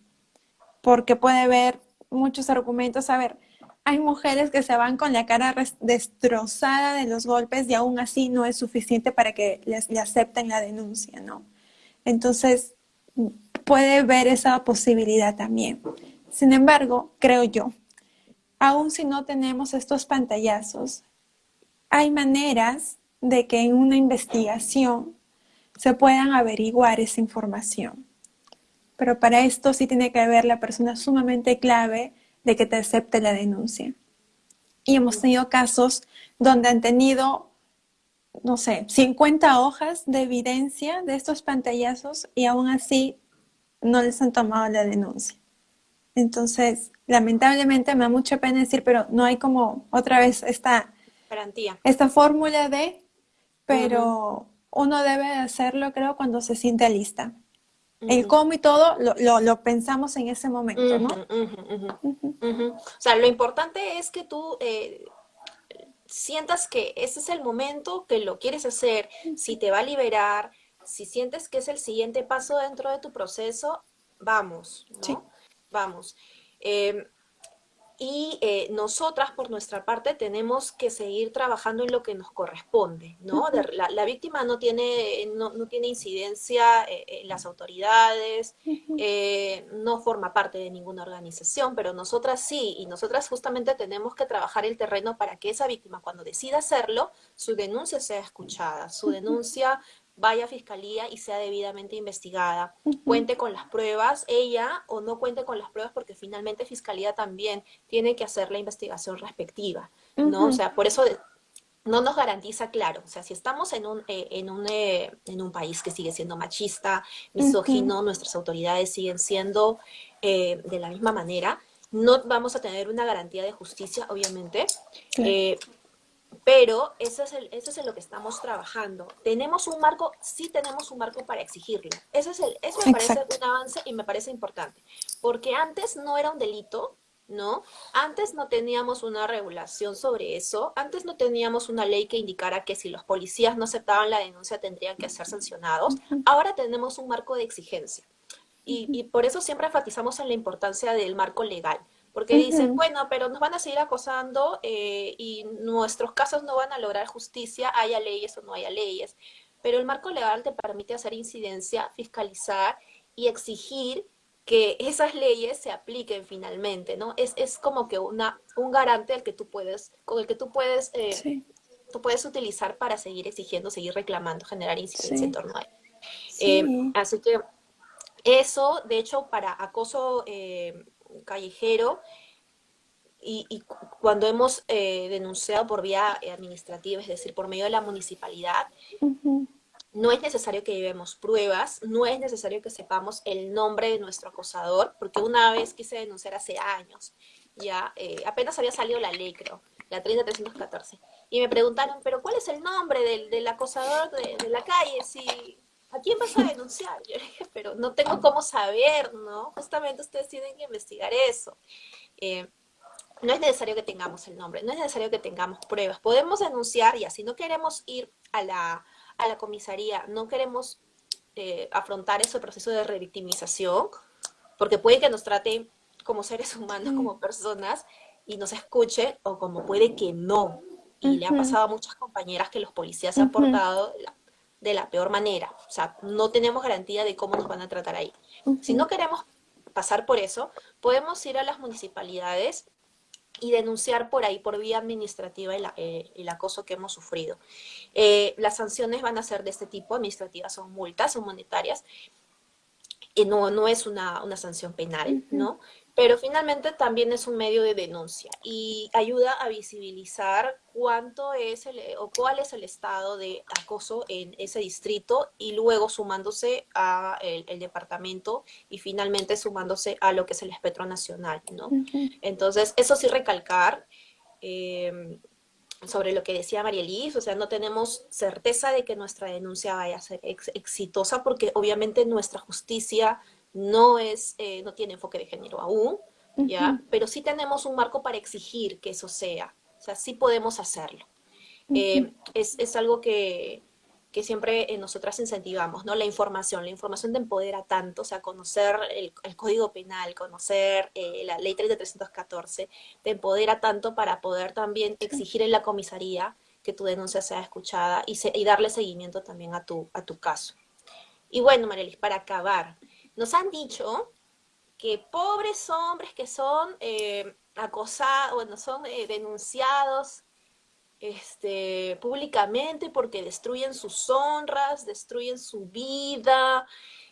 Porque puede haber muchos argumentos. A ver, hay mujeres que se van con la cara destrozada de los golpes y aún así no es suficiente para que les, le acepten la denuncia, ¿no? Entonces, puede ver esa posibilidad también. Sin embargo, creo yo, aún si no tenemos estos pantallazos, hay maneras de que en una investigación se puedan averiguar esa información. Pero para esto sí tiene que haber la persona sumamente clave de que te acepte la denuncia. Y hemos tenido casos donde han tenido, no sé, 50 hojas de evidencia de estos pantallazos y aún así no les han tomado la denuncia. Entonces, lamentablemente me da mucha pena decir, pero no hay como otra vez esta
garantía.
Esta fórmula de pero uno debe hacerlo, creo, cuando se siente lista. El cómo y todo lo, lo, pensamos en ese momento, ¿no?
O sea, lo importante es que tú eh, sientas que ese es el momento que lo quieres hacer, si te va a liberar, si sientes que es el siguiente paso dentro de tu proceso, vamos, ¿no? Sí. Vamos. Eh, y eh, nosotras por nuestra parte tenemos que seguir trabajando en lo que nos corresponde, ¿no? la, víctima no tiene, no, tiene incidencia eh, en las autoridades, eh, no forma parte de ninguna organización, pero nosotras sí, y nosotras justamente tenemos que trabajar el terreno para que esa víctima cuando decida hacerlo, su denuncia sea escuchada, su denuncia vaya a fiscalía y sea debidamente investigada, cuente con las pruebas, ella o no cuente con las pruebas porque finalmente fiscalía también tiene que hacer la investigación respectiva, ¿no? O sea, por eso no nos garantiza claro, o sea, si estamos en un, eh, en un, eh, en un país que sigue siendo machista, misógino, nuestras autoridades siguen siendo eh, de la misma manera, no vamos a tener una garantía de justicia, obviamente, Pero eso es, el, eso es en lo que estamos trabajando. Tenemos un marco, sí tenemos un marco para exigirlo. Eso, es el, eso me parece un avance y me parece importante. Porque antes no era un delito, ¿no? Antes no teníamos una regulación sobre eso, antes no teníamos una ley que indicara que si los policías no aceptaban la denuncia tendrían que ser sancionados. Ahora tenemos un marco de exigencia. Y, y por eso siempre enfatizamos en la importancia del marco legal porque dicen, bueno, pero nos van a seguir acosando eh, y nuestros casos no van a lograr justicia, haya leyes o no haya leyes. Pero el marco legal te permite hacer incidencia, fiscalizar y exigir que esas leyes se apliquen finalmente, ¿no? Es, es como que una, un garante al que tú puedes, con el que tú puedes, eh, tú puedes utilizar para seguir exigiendo, seguir reclamando, generar incidencia en torno a él. Eh, así que eso, de hecho, para acoso callejero y, cuando hemos eh, denunciado por vía administrativa, es decir, por medio de la municipalidad, no es necesario que llevemos pruebas, no es necesario que sepamos el nombre de nuestro acosador, porque una vez quise denunciar hace años, ya eh, apenas había salido la ley, creo, la 30314, y me preguntaron, pero ¿cuál es el nombre del, acosador de, de, la calle? Si ¿a quién vas a denunciar? Yo le dije, pero no tengo cómo saber, ¿no? Justamente ustedes tienen que investigar eso. Eh, no es necesario que tengamos el nombre, no es necesario que tengamos pruebas. Podemos denunciar y así no queremos ir a la, a la comisaría, no queremos eh, afrontar ese proceso de revictimización, porque puede que nos trate como seres humanos, como personas, y nos escuche, o como puede que no. Y le ha pasado a muchas compañeras que los policías se han portado de la peor manera. O sea, no tenemos garantía de cómo nos van a tratar ahí. Si no queremos pasar por eso, podemos ir a las municipalidades y denunciar por ahí, por vía administrativa, el, eh, acoso que hemos sufrido. Eh, las sanciones van a ser de este tipo, administrativas son multas, son monetarias, y no, no es una, una sanción penal, ¿no? Pero finalmente también es un medio de denuncia y ayuda a visibilizar cuánto es el, o cuál es el estado de acoso en ese distrito y luego sumándose a el, departamento y finalmente sumándose a lo que es el espectro nacional, ¿no? Entonces, eso sí recalcar em, sobre lo que decía María Liz, o sea, no tenemos certeza de que nuestra denuncia vaya a ser exitosa porque obviamente nuestra justicia no, es, eh, no tiene enfoque de género aún, ¿ya? Pero sí tenemos un marco para exigir que eso sea, o sea, sí podemos hacerlo. Eh, es, algo que, siempre eh, nosotras incentivamos, ¿no? La información, la información te empodera tanto, o sea, conocer el, Código Penal, conocer la Ley 314, te empodera tanto para poder también exigir en la comisaría que tu denuncia sea escuchada y, y darle seguimiento también a tu, a tu caso. Y bueno, Marelis, para acabar, nos han dicho que pobres hombres que son eh, acosados, bueno, son eh, denunciados este, públicamente porque destruyen sus honras, destruyen su vida,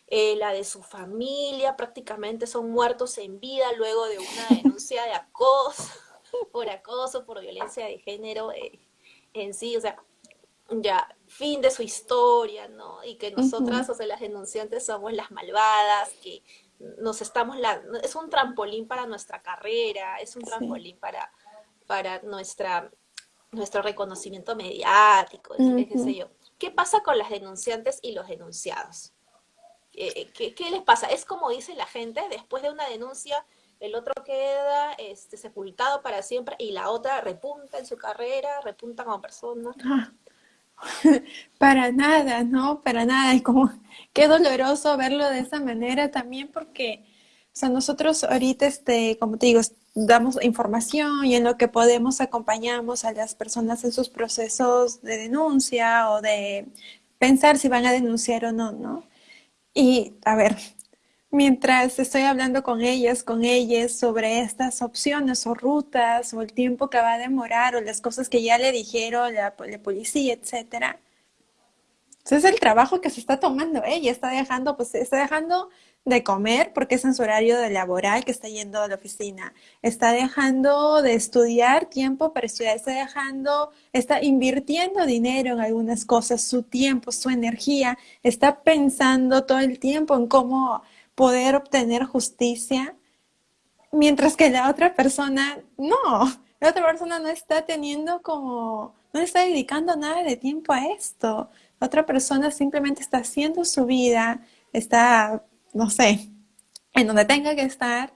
eh, la de su familia, prácticamente son muertos en vida luego de una denuncia de acoso, por acoso, por violencia de género en sí, o sea, ya, fin de su historia, ¿no? Y que nosotras, o sea, las denunciantes somos las malvadas, que nos estamos, la, es un trampolín para nuestra carrera, es un trampolín para, para nuestra, nuestro reconocimiento mediático, qué sé yo. ¿Qué pasa con las denunciantes y los denunciados? ¿Qué, qué, les pasa? Es como dice la gente, después de una denuncia, el otro queda este, sepultado para siempre y la otra repunta en su carrera, repunta como persona. Ah.
Para nada, ¿no? Para nada. Y como qué doloroso verlo de esa manera también porque, o sea, nosotros ahorita, este, como te digo, damos información y en lo que podemos acompañamos a las personas en sus procesos de denuncia o de pensar si van a denunciar o no, ¿no? Y, a ver, mientras estoy hablando con ellas, con ellas sobre estas opciones o rutas o el tiempo que va a demorar o las cosas que ya le dijeron la, policía, etcétera. Ese es el trabajo que se está tomando ella, está dejando, pues está dejando de comer porque es en su horario de laboral que está yendo a la oficina, está dejando de estudiar tiempo para estudiar, está dejando, está invirtiendo dinero en algunas cosas, su tiempo, su energía, está pensando todo el tiempo en cómo poder obtener justicia, mientras que la otra persona no, la otra persona no está teniendo como no está dedicando nada de tiempo a esto. otra persona simplemente está haciendo su vida, está, no sé, en donde tenga que estar,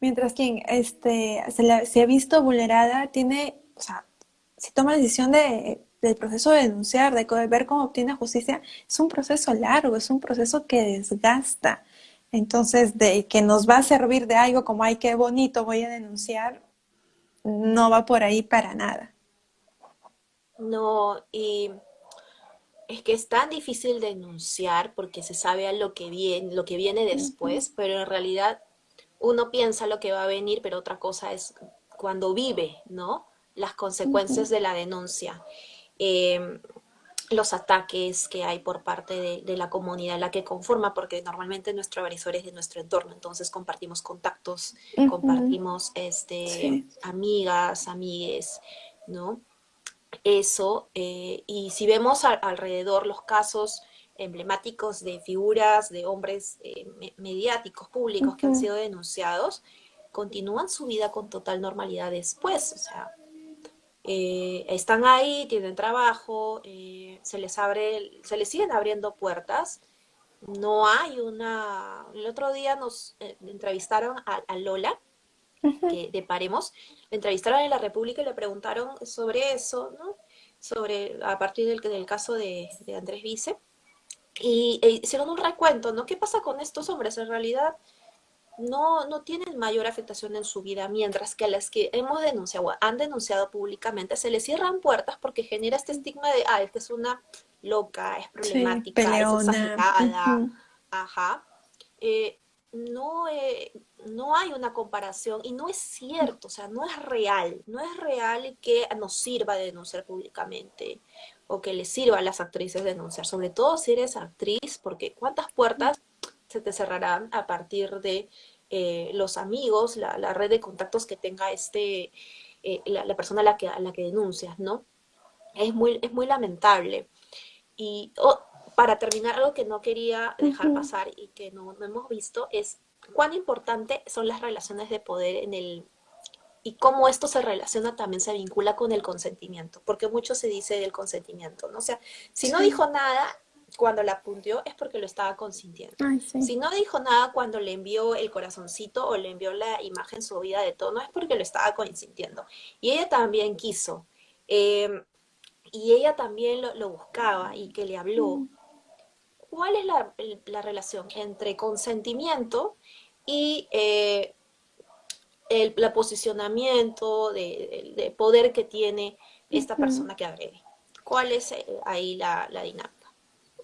mientras quien este, se, ha visto vulnerada tiene, o sea, si toma la decisión de, del proceso de denunciar, de ver cómo obtiene justicia, es un proceso largo, es un proceso que desgasta. Entonces, de que nos va a servir de algo como, ay, qué bonito, voy a denunciar, no va por ahí para nada.
No, y es que es tan difícil denunciar porque se sabe a lo que viene, lo que viene después, pero en realidad uno piensa lo que va a venir, pero otra cosa es cuando vive, ¿no? Las consecuencias de la denuncia. Em, los ataques que hay por parte de, la comunidad la que conforma, porque normalmente nuestro agresor es de nuestro entorno, entonces compartimos contactos, compartimos este, amigas, amigues, ¿no? Eso, eh, y si vemos alrededor los casos emblemáticos de figuras de hombres eh, mediáticos, públicos, que han sido denunciados, continúan su vida con total normalidad después, o sea, eh, están ahí, tienen trabajo, eh, se les abre, se les siguen abriendo puertas. No hay una. El otro día nos eh, entrevistaron a, Lola, de Paremos, le entrevistaron en la República y le preguntaron sobre eso, ¿no? Sobre, a partir del, del caso de, Andrés Vice. Y e hicieron un recuento, ¿no? ¿Qué pasa con estos hombres? En realidad, no, no tienen mayor afectación en su vida, mientras que a las que hemos denunciado, han denunciado públicamente, se les cierran puertas porque genera este estigma de, ah, esta es una loca, es problemática, es exagerada, ajá. Eh, no, eh, no hay una comparación y no es cierto, o sea, no es real, no es real que nos sirva de denunciar públicamente o que les sirva a las actrices denunciar, sobre todo si eres actriz, porque cuántas puertas se te cerrarán a partir de eh, los amigos, la, red de contactos que tenga este, eh, la, persona a la, que, a la que denuncias, ¿no? Es muy, es muy lamentable. Y oh, para terminar, algo que no quería dejar pasar y que no, no hemos visto es cuán importante son las relaciones de poder en el y cómo esto se relaciona también se vincula con el consentimiento, porque mucho se dice del consentimiento, ¿no? O sea, si no dijo nada, cuando la apunteó es porque lo estaba consintiendo. Si no dijo nada cuando le envió el corazoncito o le envió la imagen subida de tono es porque lo estaba consintiendo. Y ella también quiso. Em, y ella también lo, buscaba y que le habló. Mm. ¿Cuál es la, relación entre consentimiento y eh, el posicionamiento de, poder que tiene esta persona que agrede? ¿Cuál es eh, ahí la dinámica?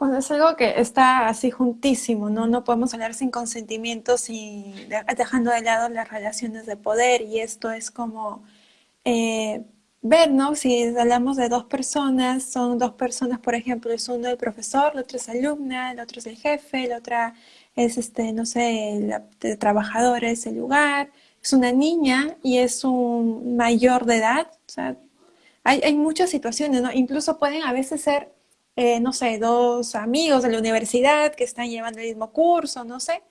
Bueno, es algo que está así juntísimo, ¿no? No podemos hablar sin consentimiento, sin, dejando de lado las relaciones de poder y esto es como eh, ver, ¿no? Si hablamos de dos personas, son dos personas, por ejemplo, es uno el profesor, la otra es alumna, el otro es el jefe, la otra es, este, no sé, el de trabajadores, el lugar, es una niña y es un mayor de edad, o sea, hay, hay muchas situaciones, ¿no? Incluso pueden a veces ser eh, no sé, dos amigos de la universidad que están llevando el mismo curso, no sé,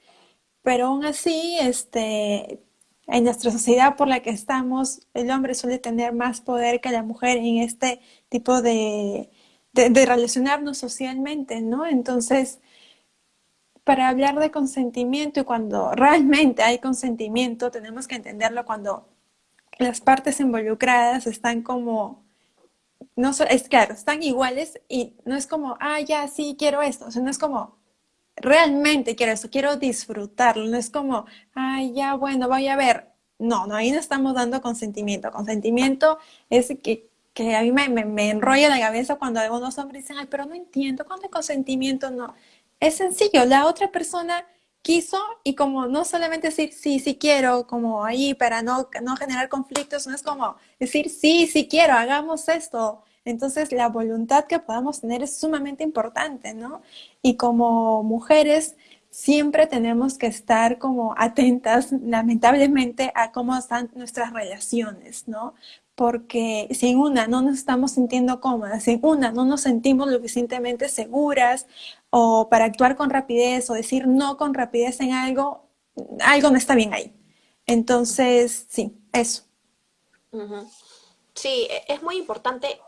pero aún así, este, en nuestra sociedad por la que estamos, el hombre suele tener más poder que la mujer en este tipo de, de, relacionarnos socialmente, ¿no? Entonces, para hablar de consentimiento y cuando realmente hay consentimiento, tenemos que entenderlo cuando las partes involucradas están como no es claro, están iguales y no es como, ah, ya, sí, quiero esto, no es como, realmente quiero esto, quiero disfrutarlo, no es como, ay, ya, bueno, voy a ver. No, no, ahí no estamos dando consentimiento. Consentimiento es que, que a mí me, me, enrolla la cabeza cuando algunos hombres dicen, ay, pero no entiendo, ¿cuándo hay consentimiento? No, es sencillo, la otra persona quiso y como no solamente decir sí, sí quiero, como ahí para no, no generar conflictos, no es como decir sí, sí quiero, hagamos esto. Entonces la voluntad que podamos tener es sumamente importante, ¿no? Y como mujeres siempre tenemos que estar como atentas, lamentablemente, a cómo están nuestras relaciones, ¿no? Porque sin una no nos estamos sintiendo cómodas, sin una no nos sentimos lo suficientemente seguras o para actuar con rapidez o decir no con rapidez en algo, algo no está bien ahí. Entonces, sí, eso.
Sí, e, es muy importante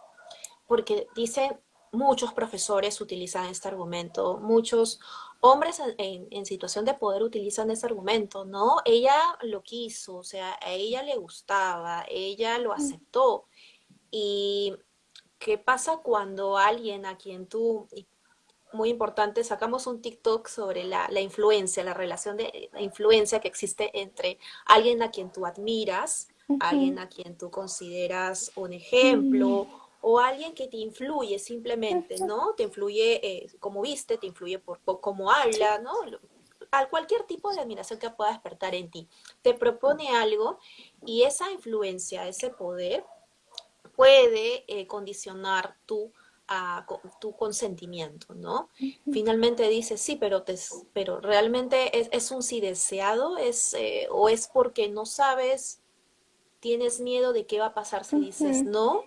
porque dice, muchos profesores utilizan este argumento, muchos hombres en, en, situación de poder utilizan ese argumento, ¿no? Ella lo quiso, o sea, a ella le gustaba, ella lo aceptó. Y ¿qué pasa cuando alguien a quien tú, muy importante, sacamos un TikTok sobre la, la influencia, la relación de la influencia que existe entre alguien a quien tú admiras, alguien a quien tú consideras un ejemplo, mm. O alguien que te influye simplemente, ¿no? Te influye eh, como viste, te influye por, por cómo habla, ¿no? A cualquier tipo de admiración que pueda despertar en ti. Te propone algo y esa influencia, ese poder, puede eh, condicionar tu tu consentimiento, ¿no? Finalmente dice, sí, pero, te, pero realmente es, es, un sí deseado, es, eh, o es porque no sabes, tienes miedo de qué va a pasar si dices no,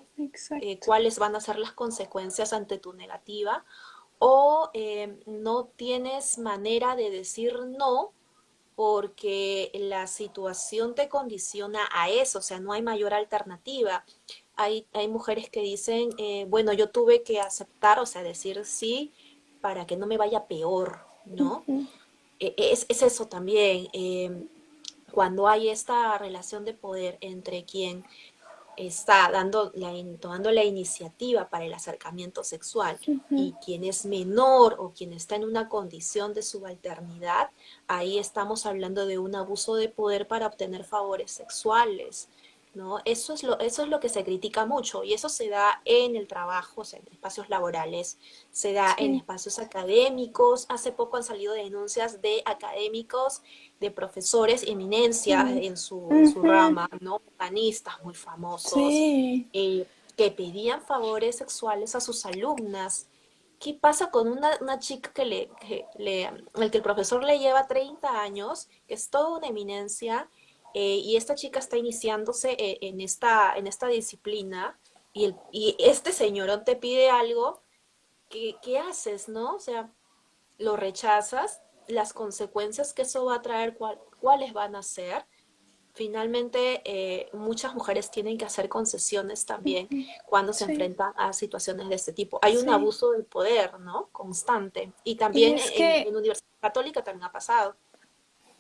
eh, cuáles van a ser las consecuencias ante tu negativa, o eh, no tienes manera de decir no porque la situación te condiciona a eso, o sea, no hay mayor alternativa. Hay, hay mujeres que dicen, eh, bueno, yo tuve que aceptar, o sea, decir sí para que no me vaya peor, ¿no? E, es, es, eso también, cuando hay esta relación de poder entre quien está dando la, tomando la iniciativa para el acercamiento sexual y quien es menor o quien está en una condición de subalternidad, ahí estamos hablando de un abuso de poder para obtener favores sexuales. ¿No? Eso es, lo, eso es lo que se critica mucho y eso se da en el trabajo, en espacios laborales, se da en espacios académicos. Hace poco han salido denuncias de académicos, de profesores eminencias en, su, rama, ¿no? Muy famosos, eh, que pedían favores sexuales a sus alumnas. ¿Qué pasa con una, chica que le, que le, que el profesor le lleva 30 años, que es toda una eminencia, eh, y esta chica está iniciándose eh, en, esta, en esta disciplina y, el, y este señorón te pide algo, ¿qué, ¿qué, haces, no? O sea, lo rechazas, las consecuencias que eso va a traer, cuáles van a ser. Finalmente, eh, muchas mujeres tienen que hacer concesiones también cuando se enfrentan a situaciones de este tipo. Hay un abuso del poder, ¿no? Constante. Y también en, en Universidad Católica también ha pasado.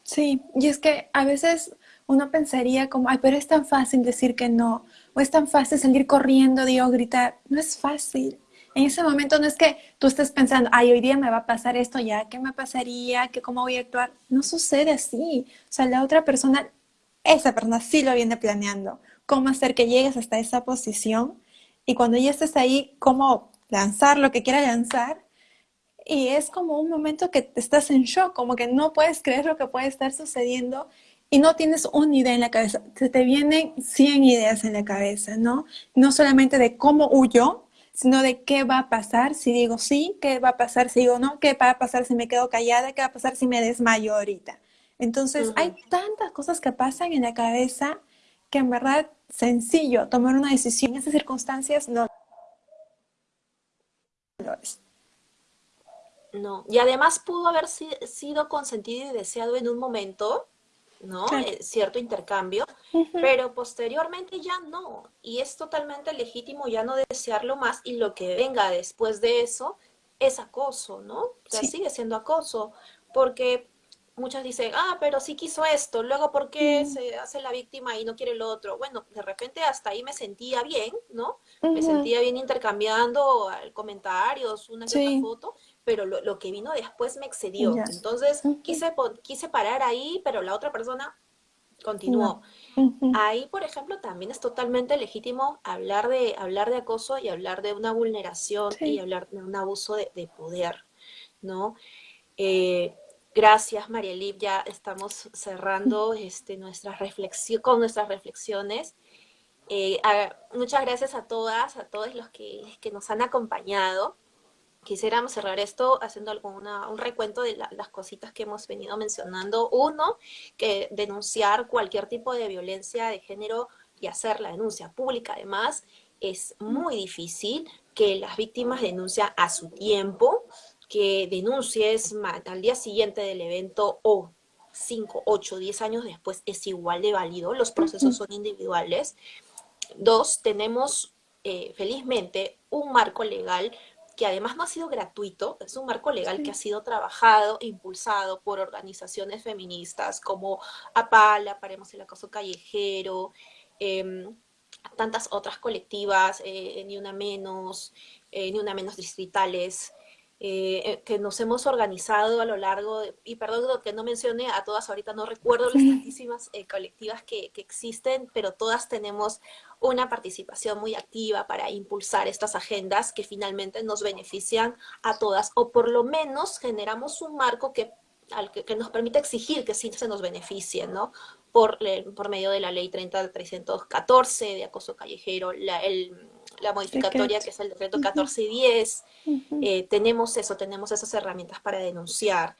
Sí, y es que a veces uno pensaría como, ay, pero es tan fácil decir que no, o es tan fácil salir corriendo, digo, gritar. No es fácil. En ese momento no es que tú estés pensando, ay, hoy día me va a pasar esto ya, ¿qué me pasaría? ¿Qué, ¿Cómo voy a actuar? No sucede así. O sea, la otra persona, esa persona sí lo viene planeando. ¿Cómo hacer que llegues hasta esa posición? Y cuando ya estés ahí, ¿cómo lanzar lo que quiera lanzar? Y es como un momento que estás en shock, como que no puedes creer lo que puede estar sucediendo y no tienes una idea en la cabeza, se te vienen 100 ideas en la cabeza, ¿no? No solamente de cómo huyo, sino de qué va a pasar si digo sí, qué va a pasar si digo no, qué va a pasar si me quedo callada, qué va a pasar si me desmayo ahorita. Entonces, hay tantas cosas que pasan en la cabeza que en verdad sencillo tomar una decisión en esas circunstancias no.
No, y además pudo haber sido consentido y deseado en un momento, ¿no? Eh, cierto intercambio, pero posteriormente ya no. Y es totalmente legítimo ya no desearlo más y lo que venga después de eso es acoso, ¿no? O sea, sigue siendo acoso, porque muchas dicen, ah, pero sí quiso esto, luego ¿por qué se hace la víctima y no quiere lo otro? Bueno, de repente hasta ahí me sentía bien, ¿no? Me sentía bien intercambiando comentarios, una foto, pero lo, que vino después me excedió. Entonces quise, quise parar ahí, pero la otra persona continuó. Ahí, por ejemplo, también es totalmente legítimo hablar de, hablar de acoso y hablar de una vulneración y hablar de un abuso de, poder, ¿no? Eh, gracias, Marielip, ya estamos cerrando este, nuestras con nuestras reflexiones. Eh, muchas gracias a todas, a todos los que, que nos han acompañado quisiéramos cerrar esto haciendo alguna, un recuento de las cositas que hemos venido mencionando. Uno, que denunciar cualquier tipo de violencia de género y hacer la denuncia pública además es muy difícil, que las víctimas denuncian a su tiempo, que denuncies al día siguiente del evento o 5, 8, 10 años después es igual de válido, los procesos son individuales. Dos, tenemos eh, felizmente, un marco legal que además no ha sido gratuito, es un marco legal que ha sido trabajado e impulsado por organizaciones feministas como APALA, Paremos el Acoso Callejero, em, tantas otras colectivas, eh, Ni Una Menos, eh, Ni Una Menos Distritales, eh, eh, que nos hemos organizado a lo largo, y perdón que no mencione a todas, ahorita no recuerdo las tantísimas eh, colectivas que, que, existen, pero todas tenemos una participación muy activa para impulsar estas agendas que finalmente nos benefician a todas, o por lo menos generamos un marco que, al que, que nos permite exigir que sí se nos beneficien, ¿no? Por, por medio de la ley 30314 de acoso callejero, la, el la modificatoria que es el decreto 1410, eh, tenemos eso, tenemos esas herramientas para denunciar.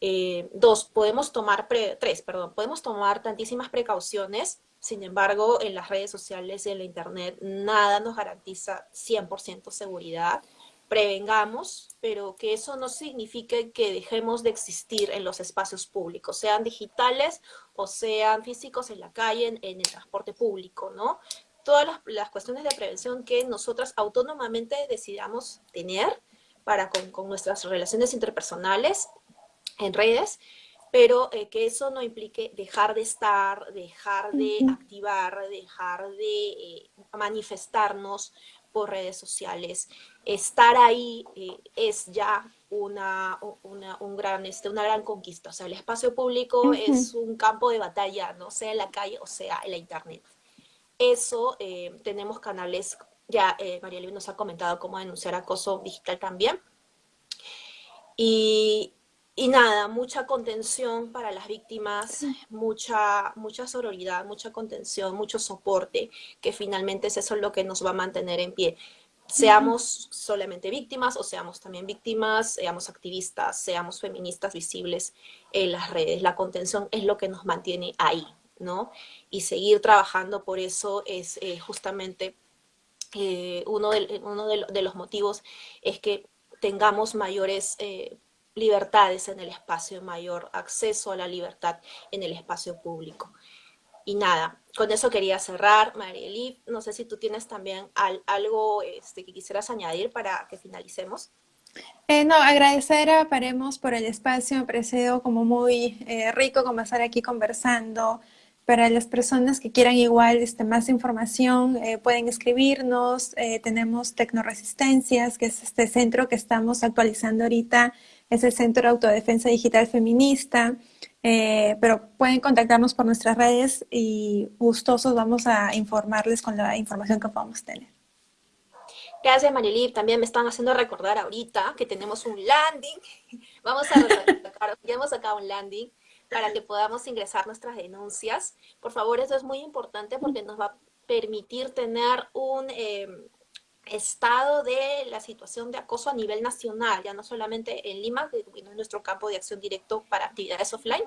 Eh, dos, podemos tomar, tres, perdón, podemos tomar tantísimas precauciones, sin embargo, en las redes sociales y en la internet nada nos garantiza 100% seguridad. Prevengamos, pero que eso no signifique que dejemos de existir en los espacios públicos, sean digitales o sean físicos en la calle, en, en el transporte público, ¿no? Todas las, cuestiones de prevención que nosotras autónomamente decidamos tener para con, nuestras relaciones interpersonales en redes, pero eh, que eso no implique dejar de estar, dejar de activar, dejar de eh, manifestarnos por redes sociales. Estar ahí eh, es ya una, un gran, este, una gran conquista. O sea, el espacio público es un campo de batalla, no sea en la calle o sea en la internet. Eso, eh, tenemos canales, ya eh, María Luis nos ha comentado cómo denunciar acoso digital también. Y, y, nada, mucha contención para las víctimas, mucha, mucha sororidad, mucha contención, mucho soporte, que finalmente es eso lo que nos va a mantener en pie. Seamos solamente víctimas o seamos también víctimas, seamos activistas, seamos feministas visibles en las redes. La contención es lo que nos mantiene ahí, Y seguir trabajando por eso es eh, justamente eh, uno, de, uno de, los motivos es que tengamos mayores eh, libertades en el espacio, mayor acceso a la libertad en el espacio público. Y nada, con eso quería cerrar, Marielí, no sé si tú tienes también algo este, que quisieras añadir para que finalicemos.
no, agradecer a Paremos por el espacio, me ha parecido como muy rico comenzar aquí conversando, para las personas que quieran igual este, más información, eh, pueden escribirnos. Eh, tenemos Tecnoresistencias, que es este centro que estamos actualizando ahorita. Es el Centro de Autodefensa Digital Feminista. Eh, pero pueden contactarnos por nuestras redes y gustosos vamos a informarles con la información que podamos tener.
Gracias, Marilip. También me están haciendo recordar ahorita que tenemos un landing. Vamos a ya hemos sacado un landing para que podamos ingresar nuestras denuncias. Por favor, eso es muy importante porque nos va a permitir tener un em, estado de la situación de acoso a nivel nacional, ya no solamente en Lima, que es nuestro campo de acción directo para actividades offline,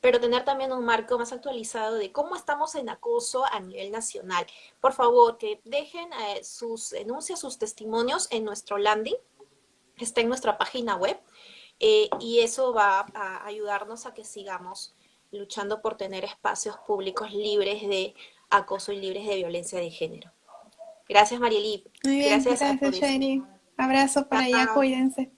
pero tener también un marco más actualizado de cómo estamos en acoso a nivel nacional. Por favor, que dejen eh, sus denuncias, sus testimonios en nuestro landing, está en nuestra página web, eh, y eso va a ayudarnos a que sigamos luchando por tener espacios públicos libres de acoso y libres de violencia de género. Gracias, Marielí.
Muy bien, gracias, gracias Abrazo para allá, cuídense.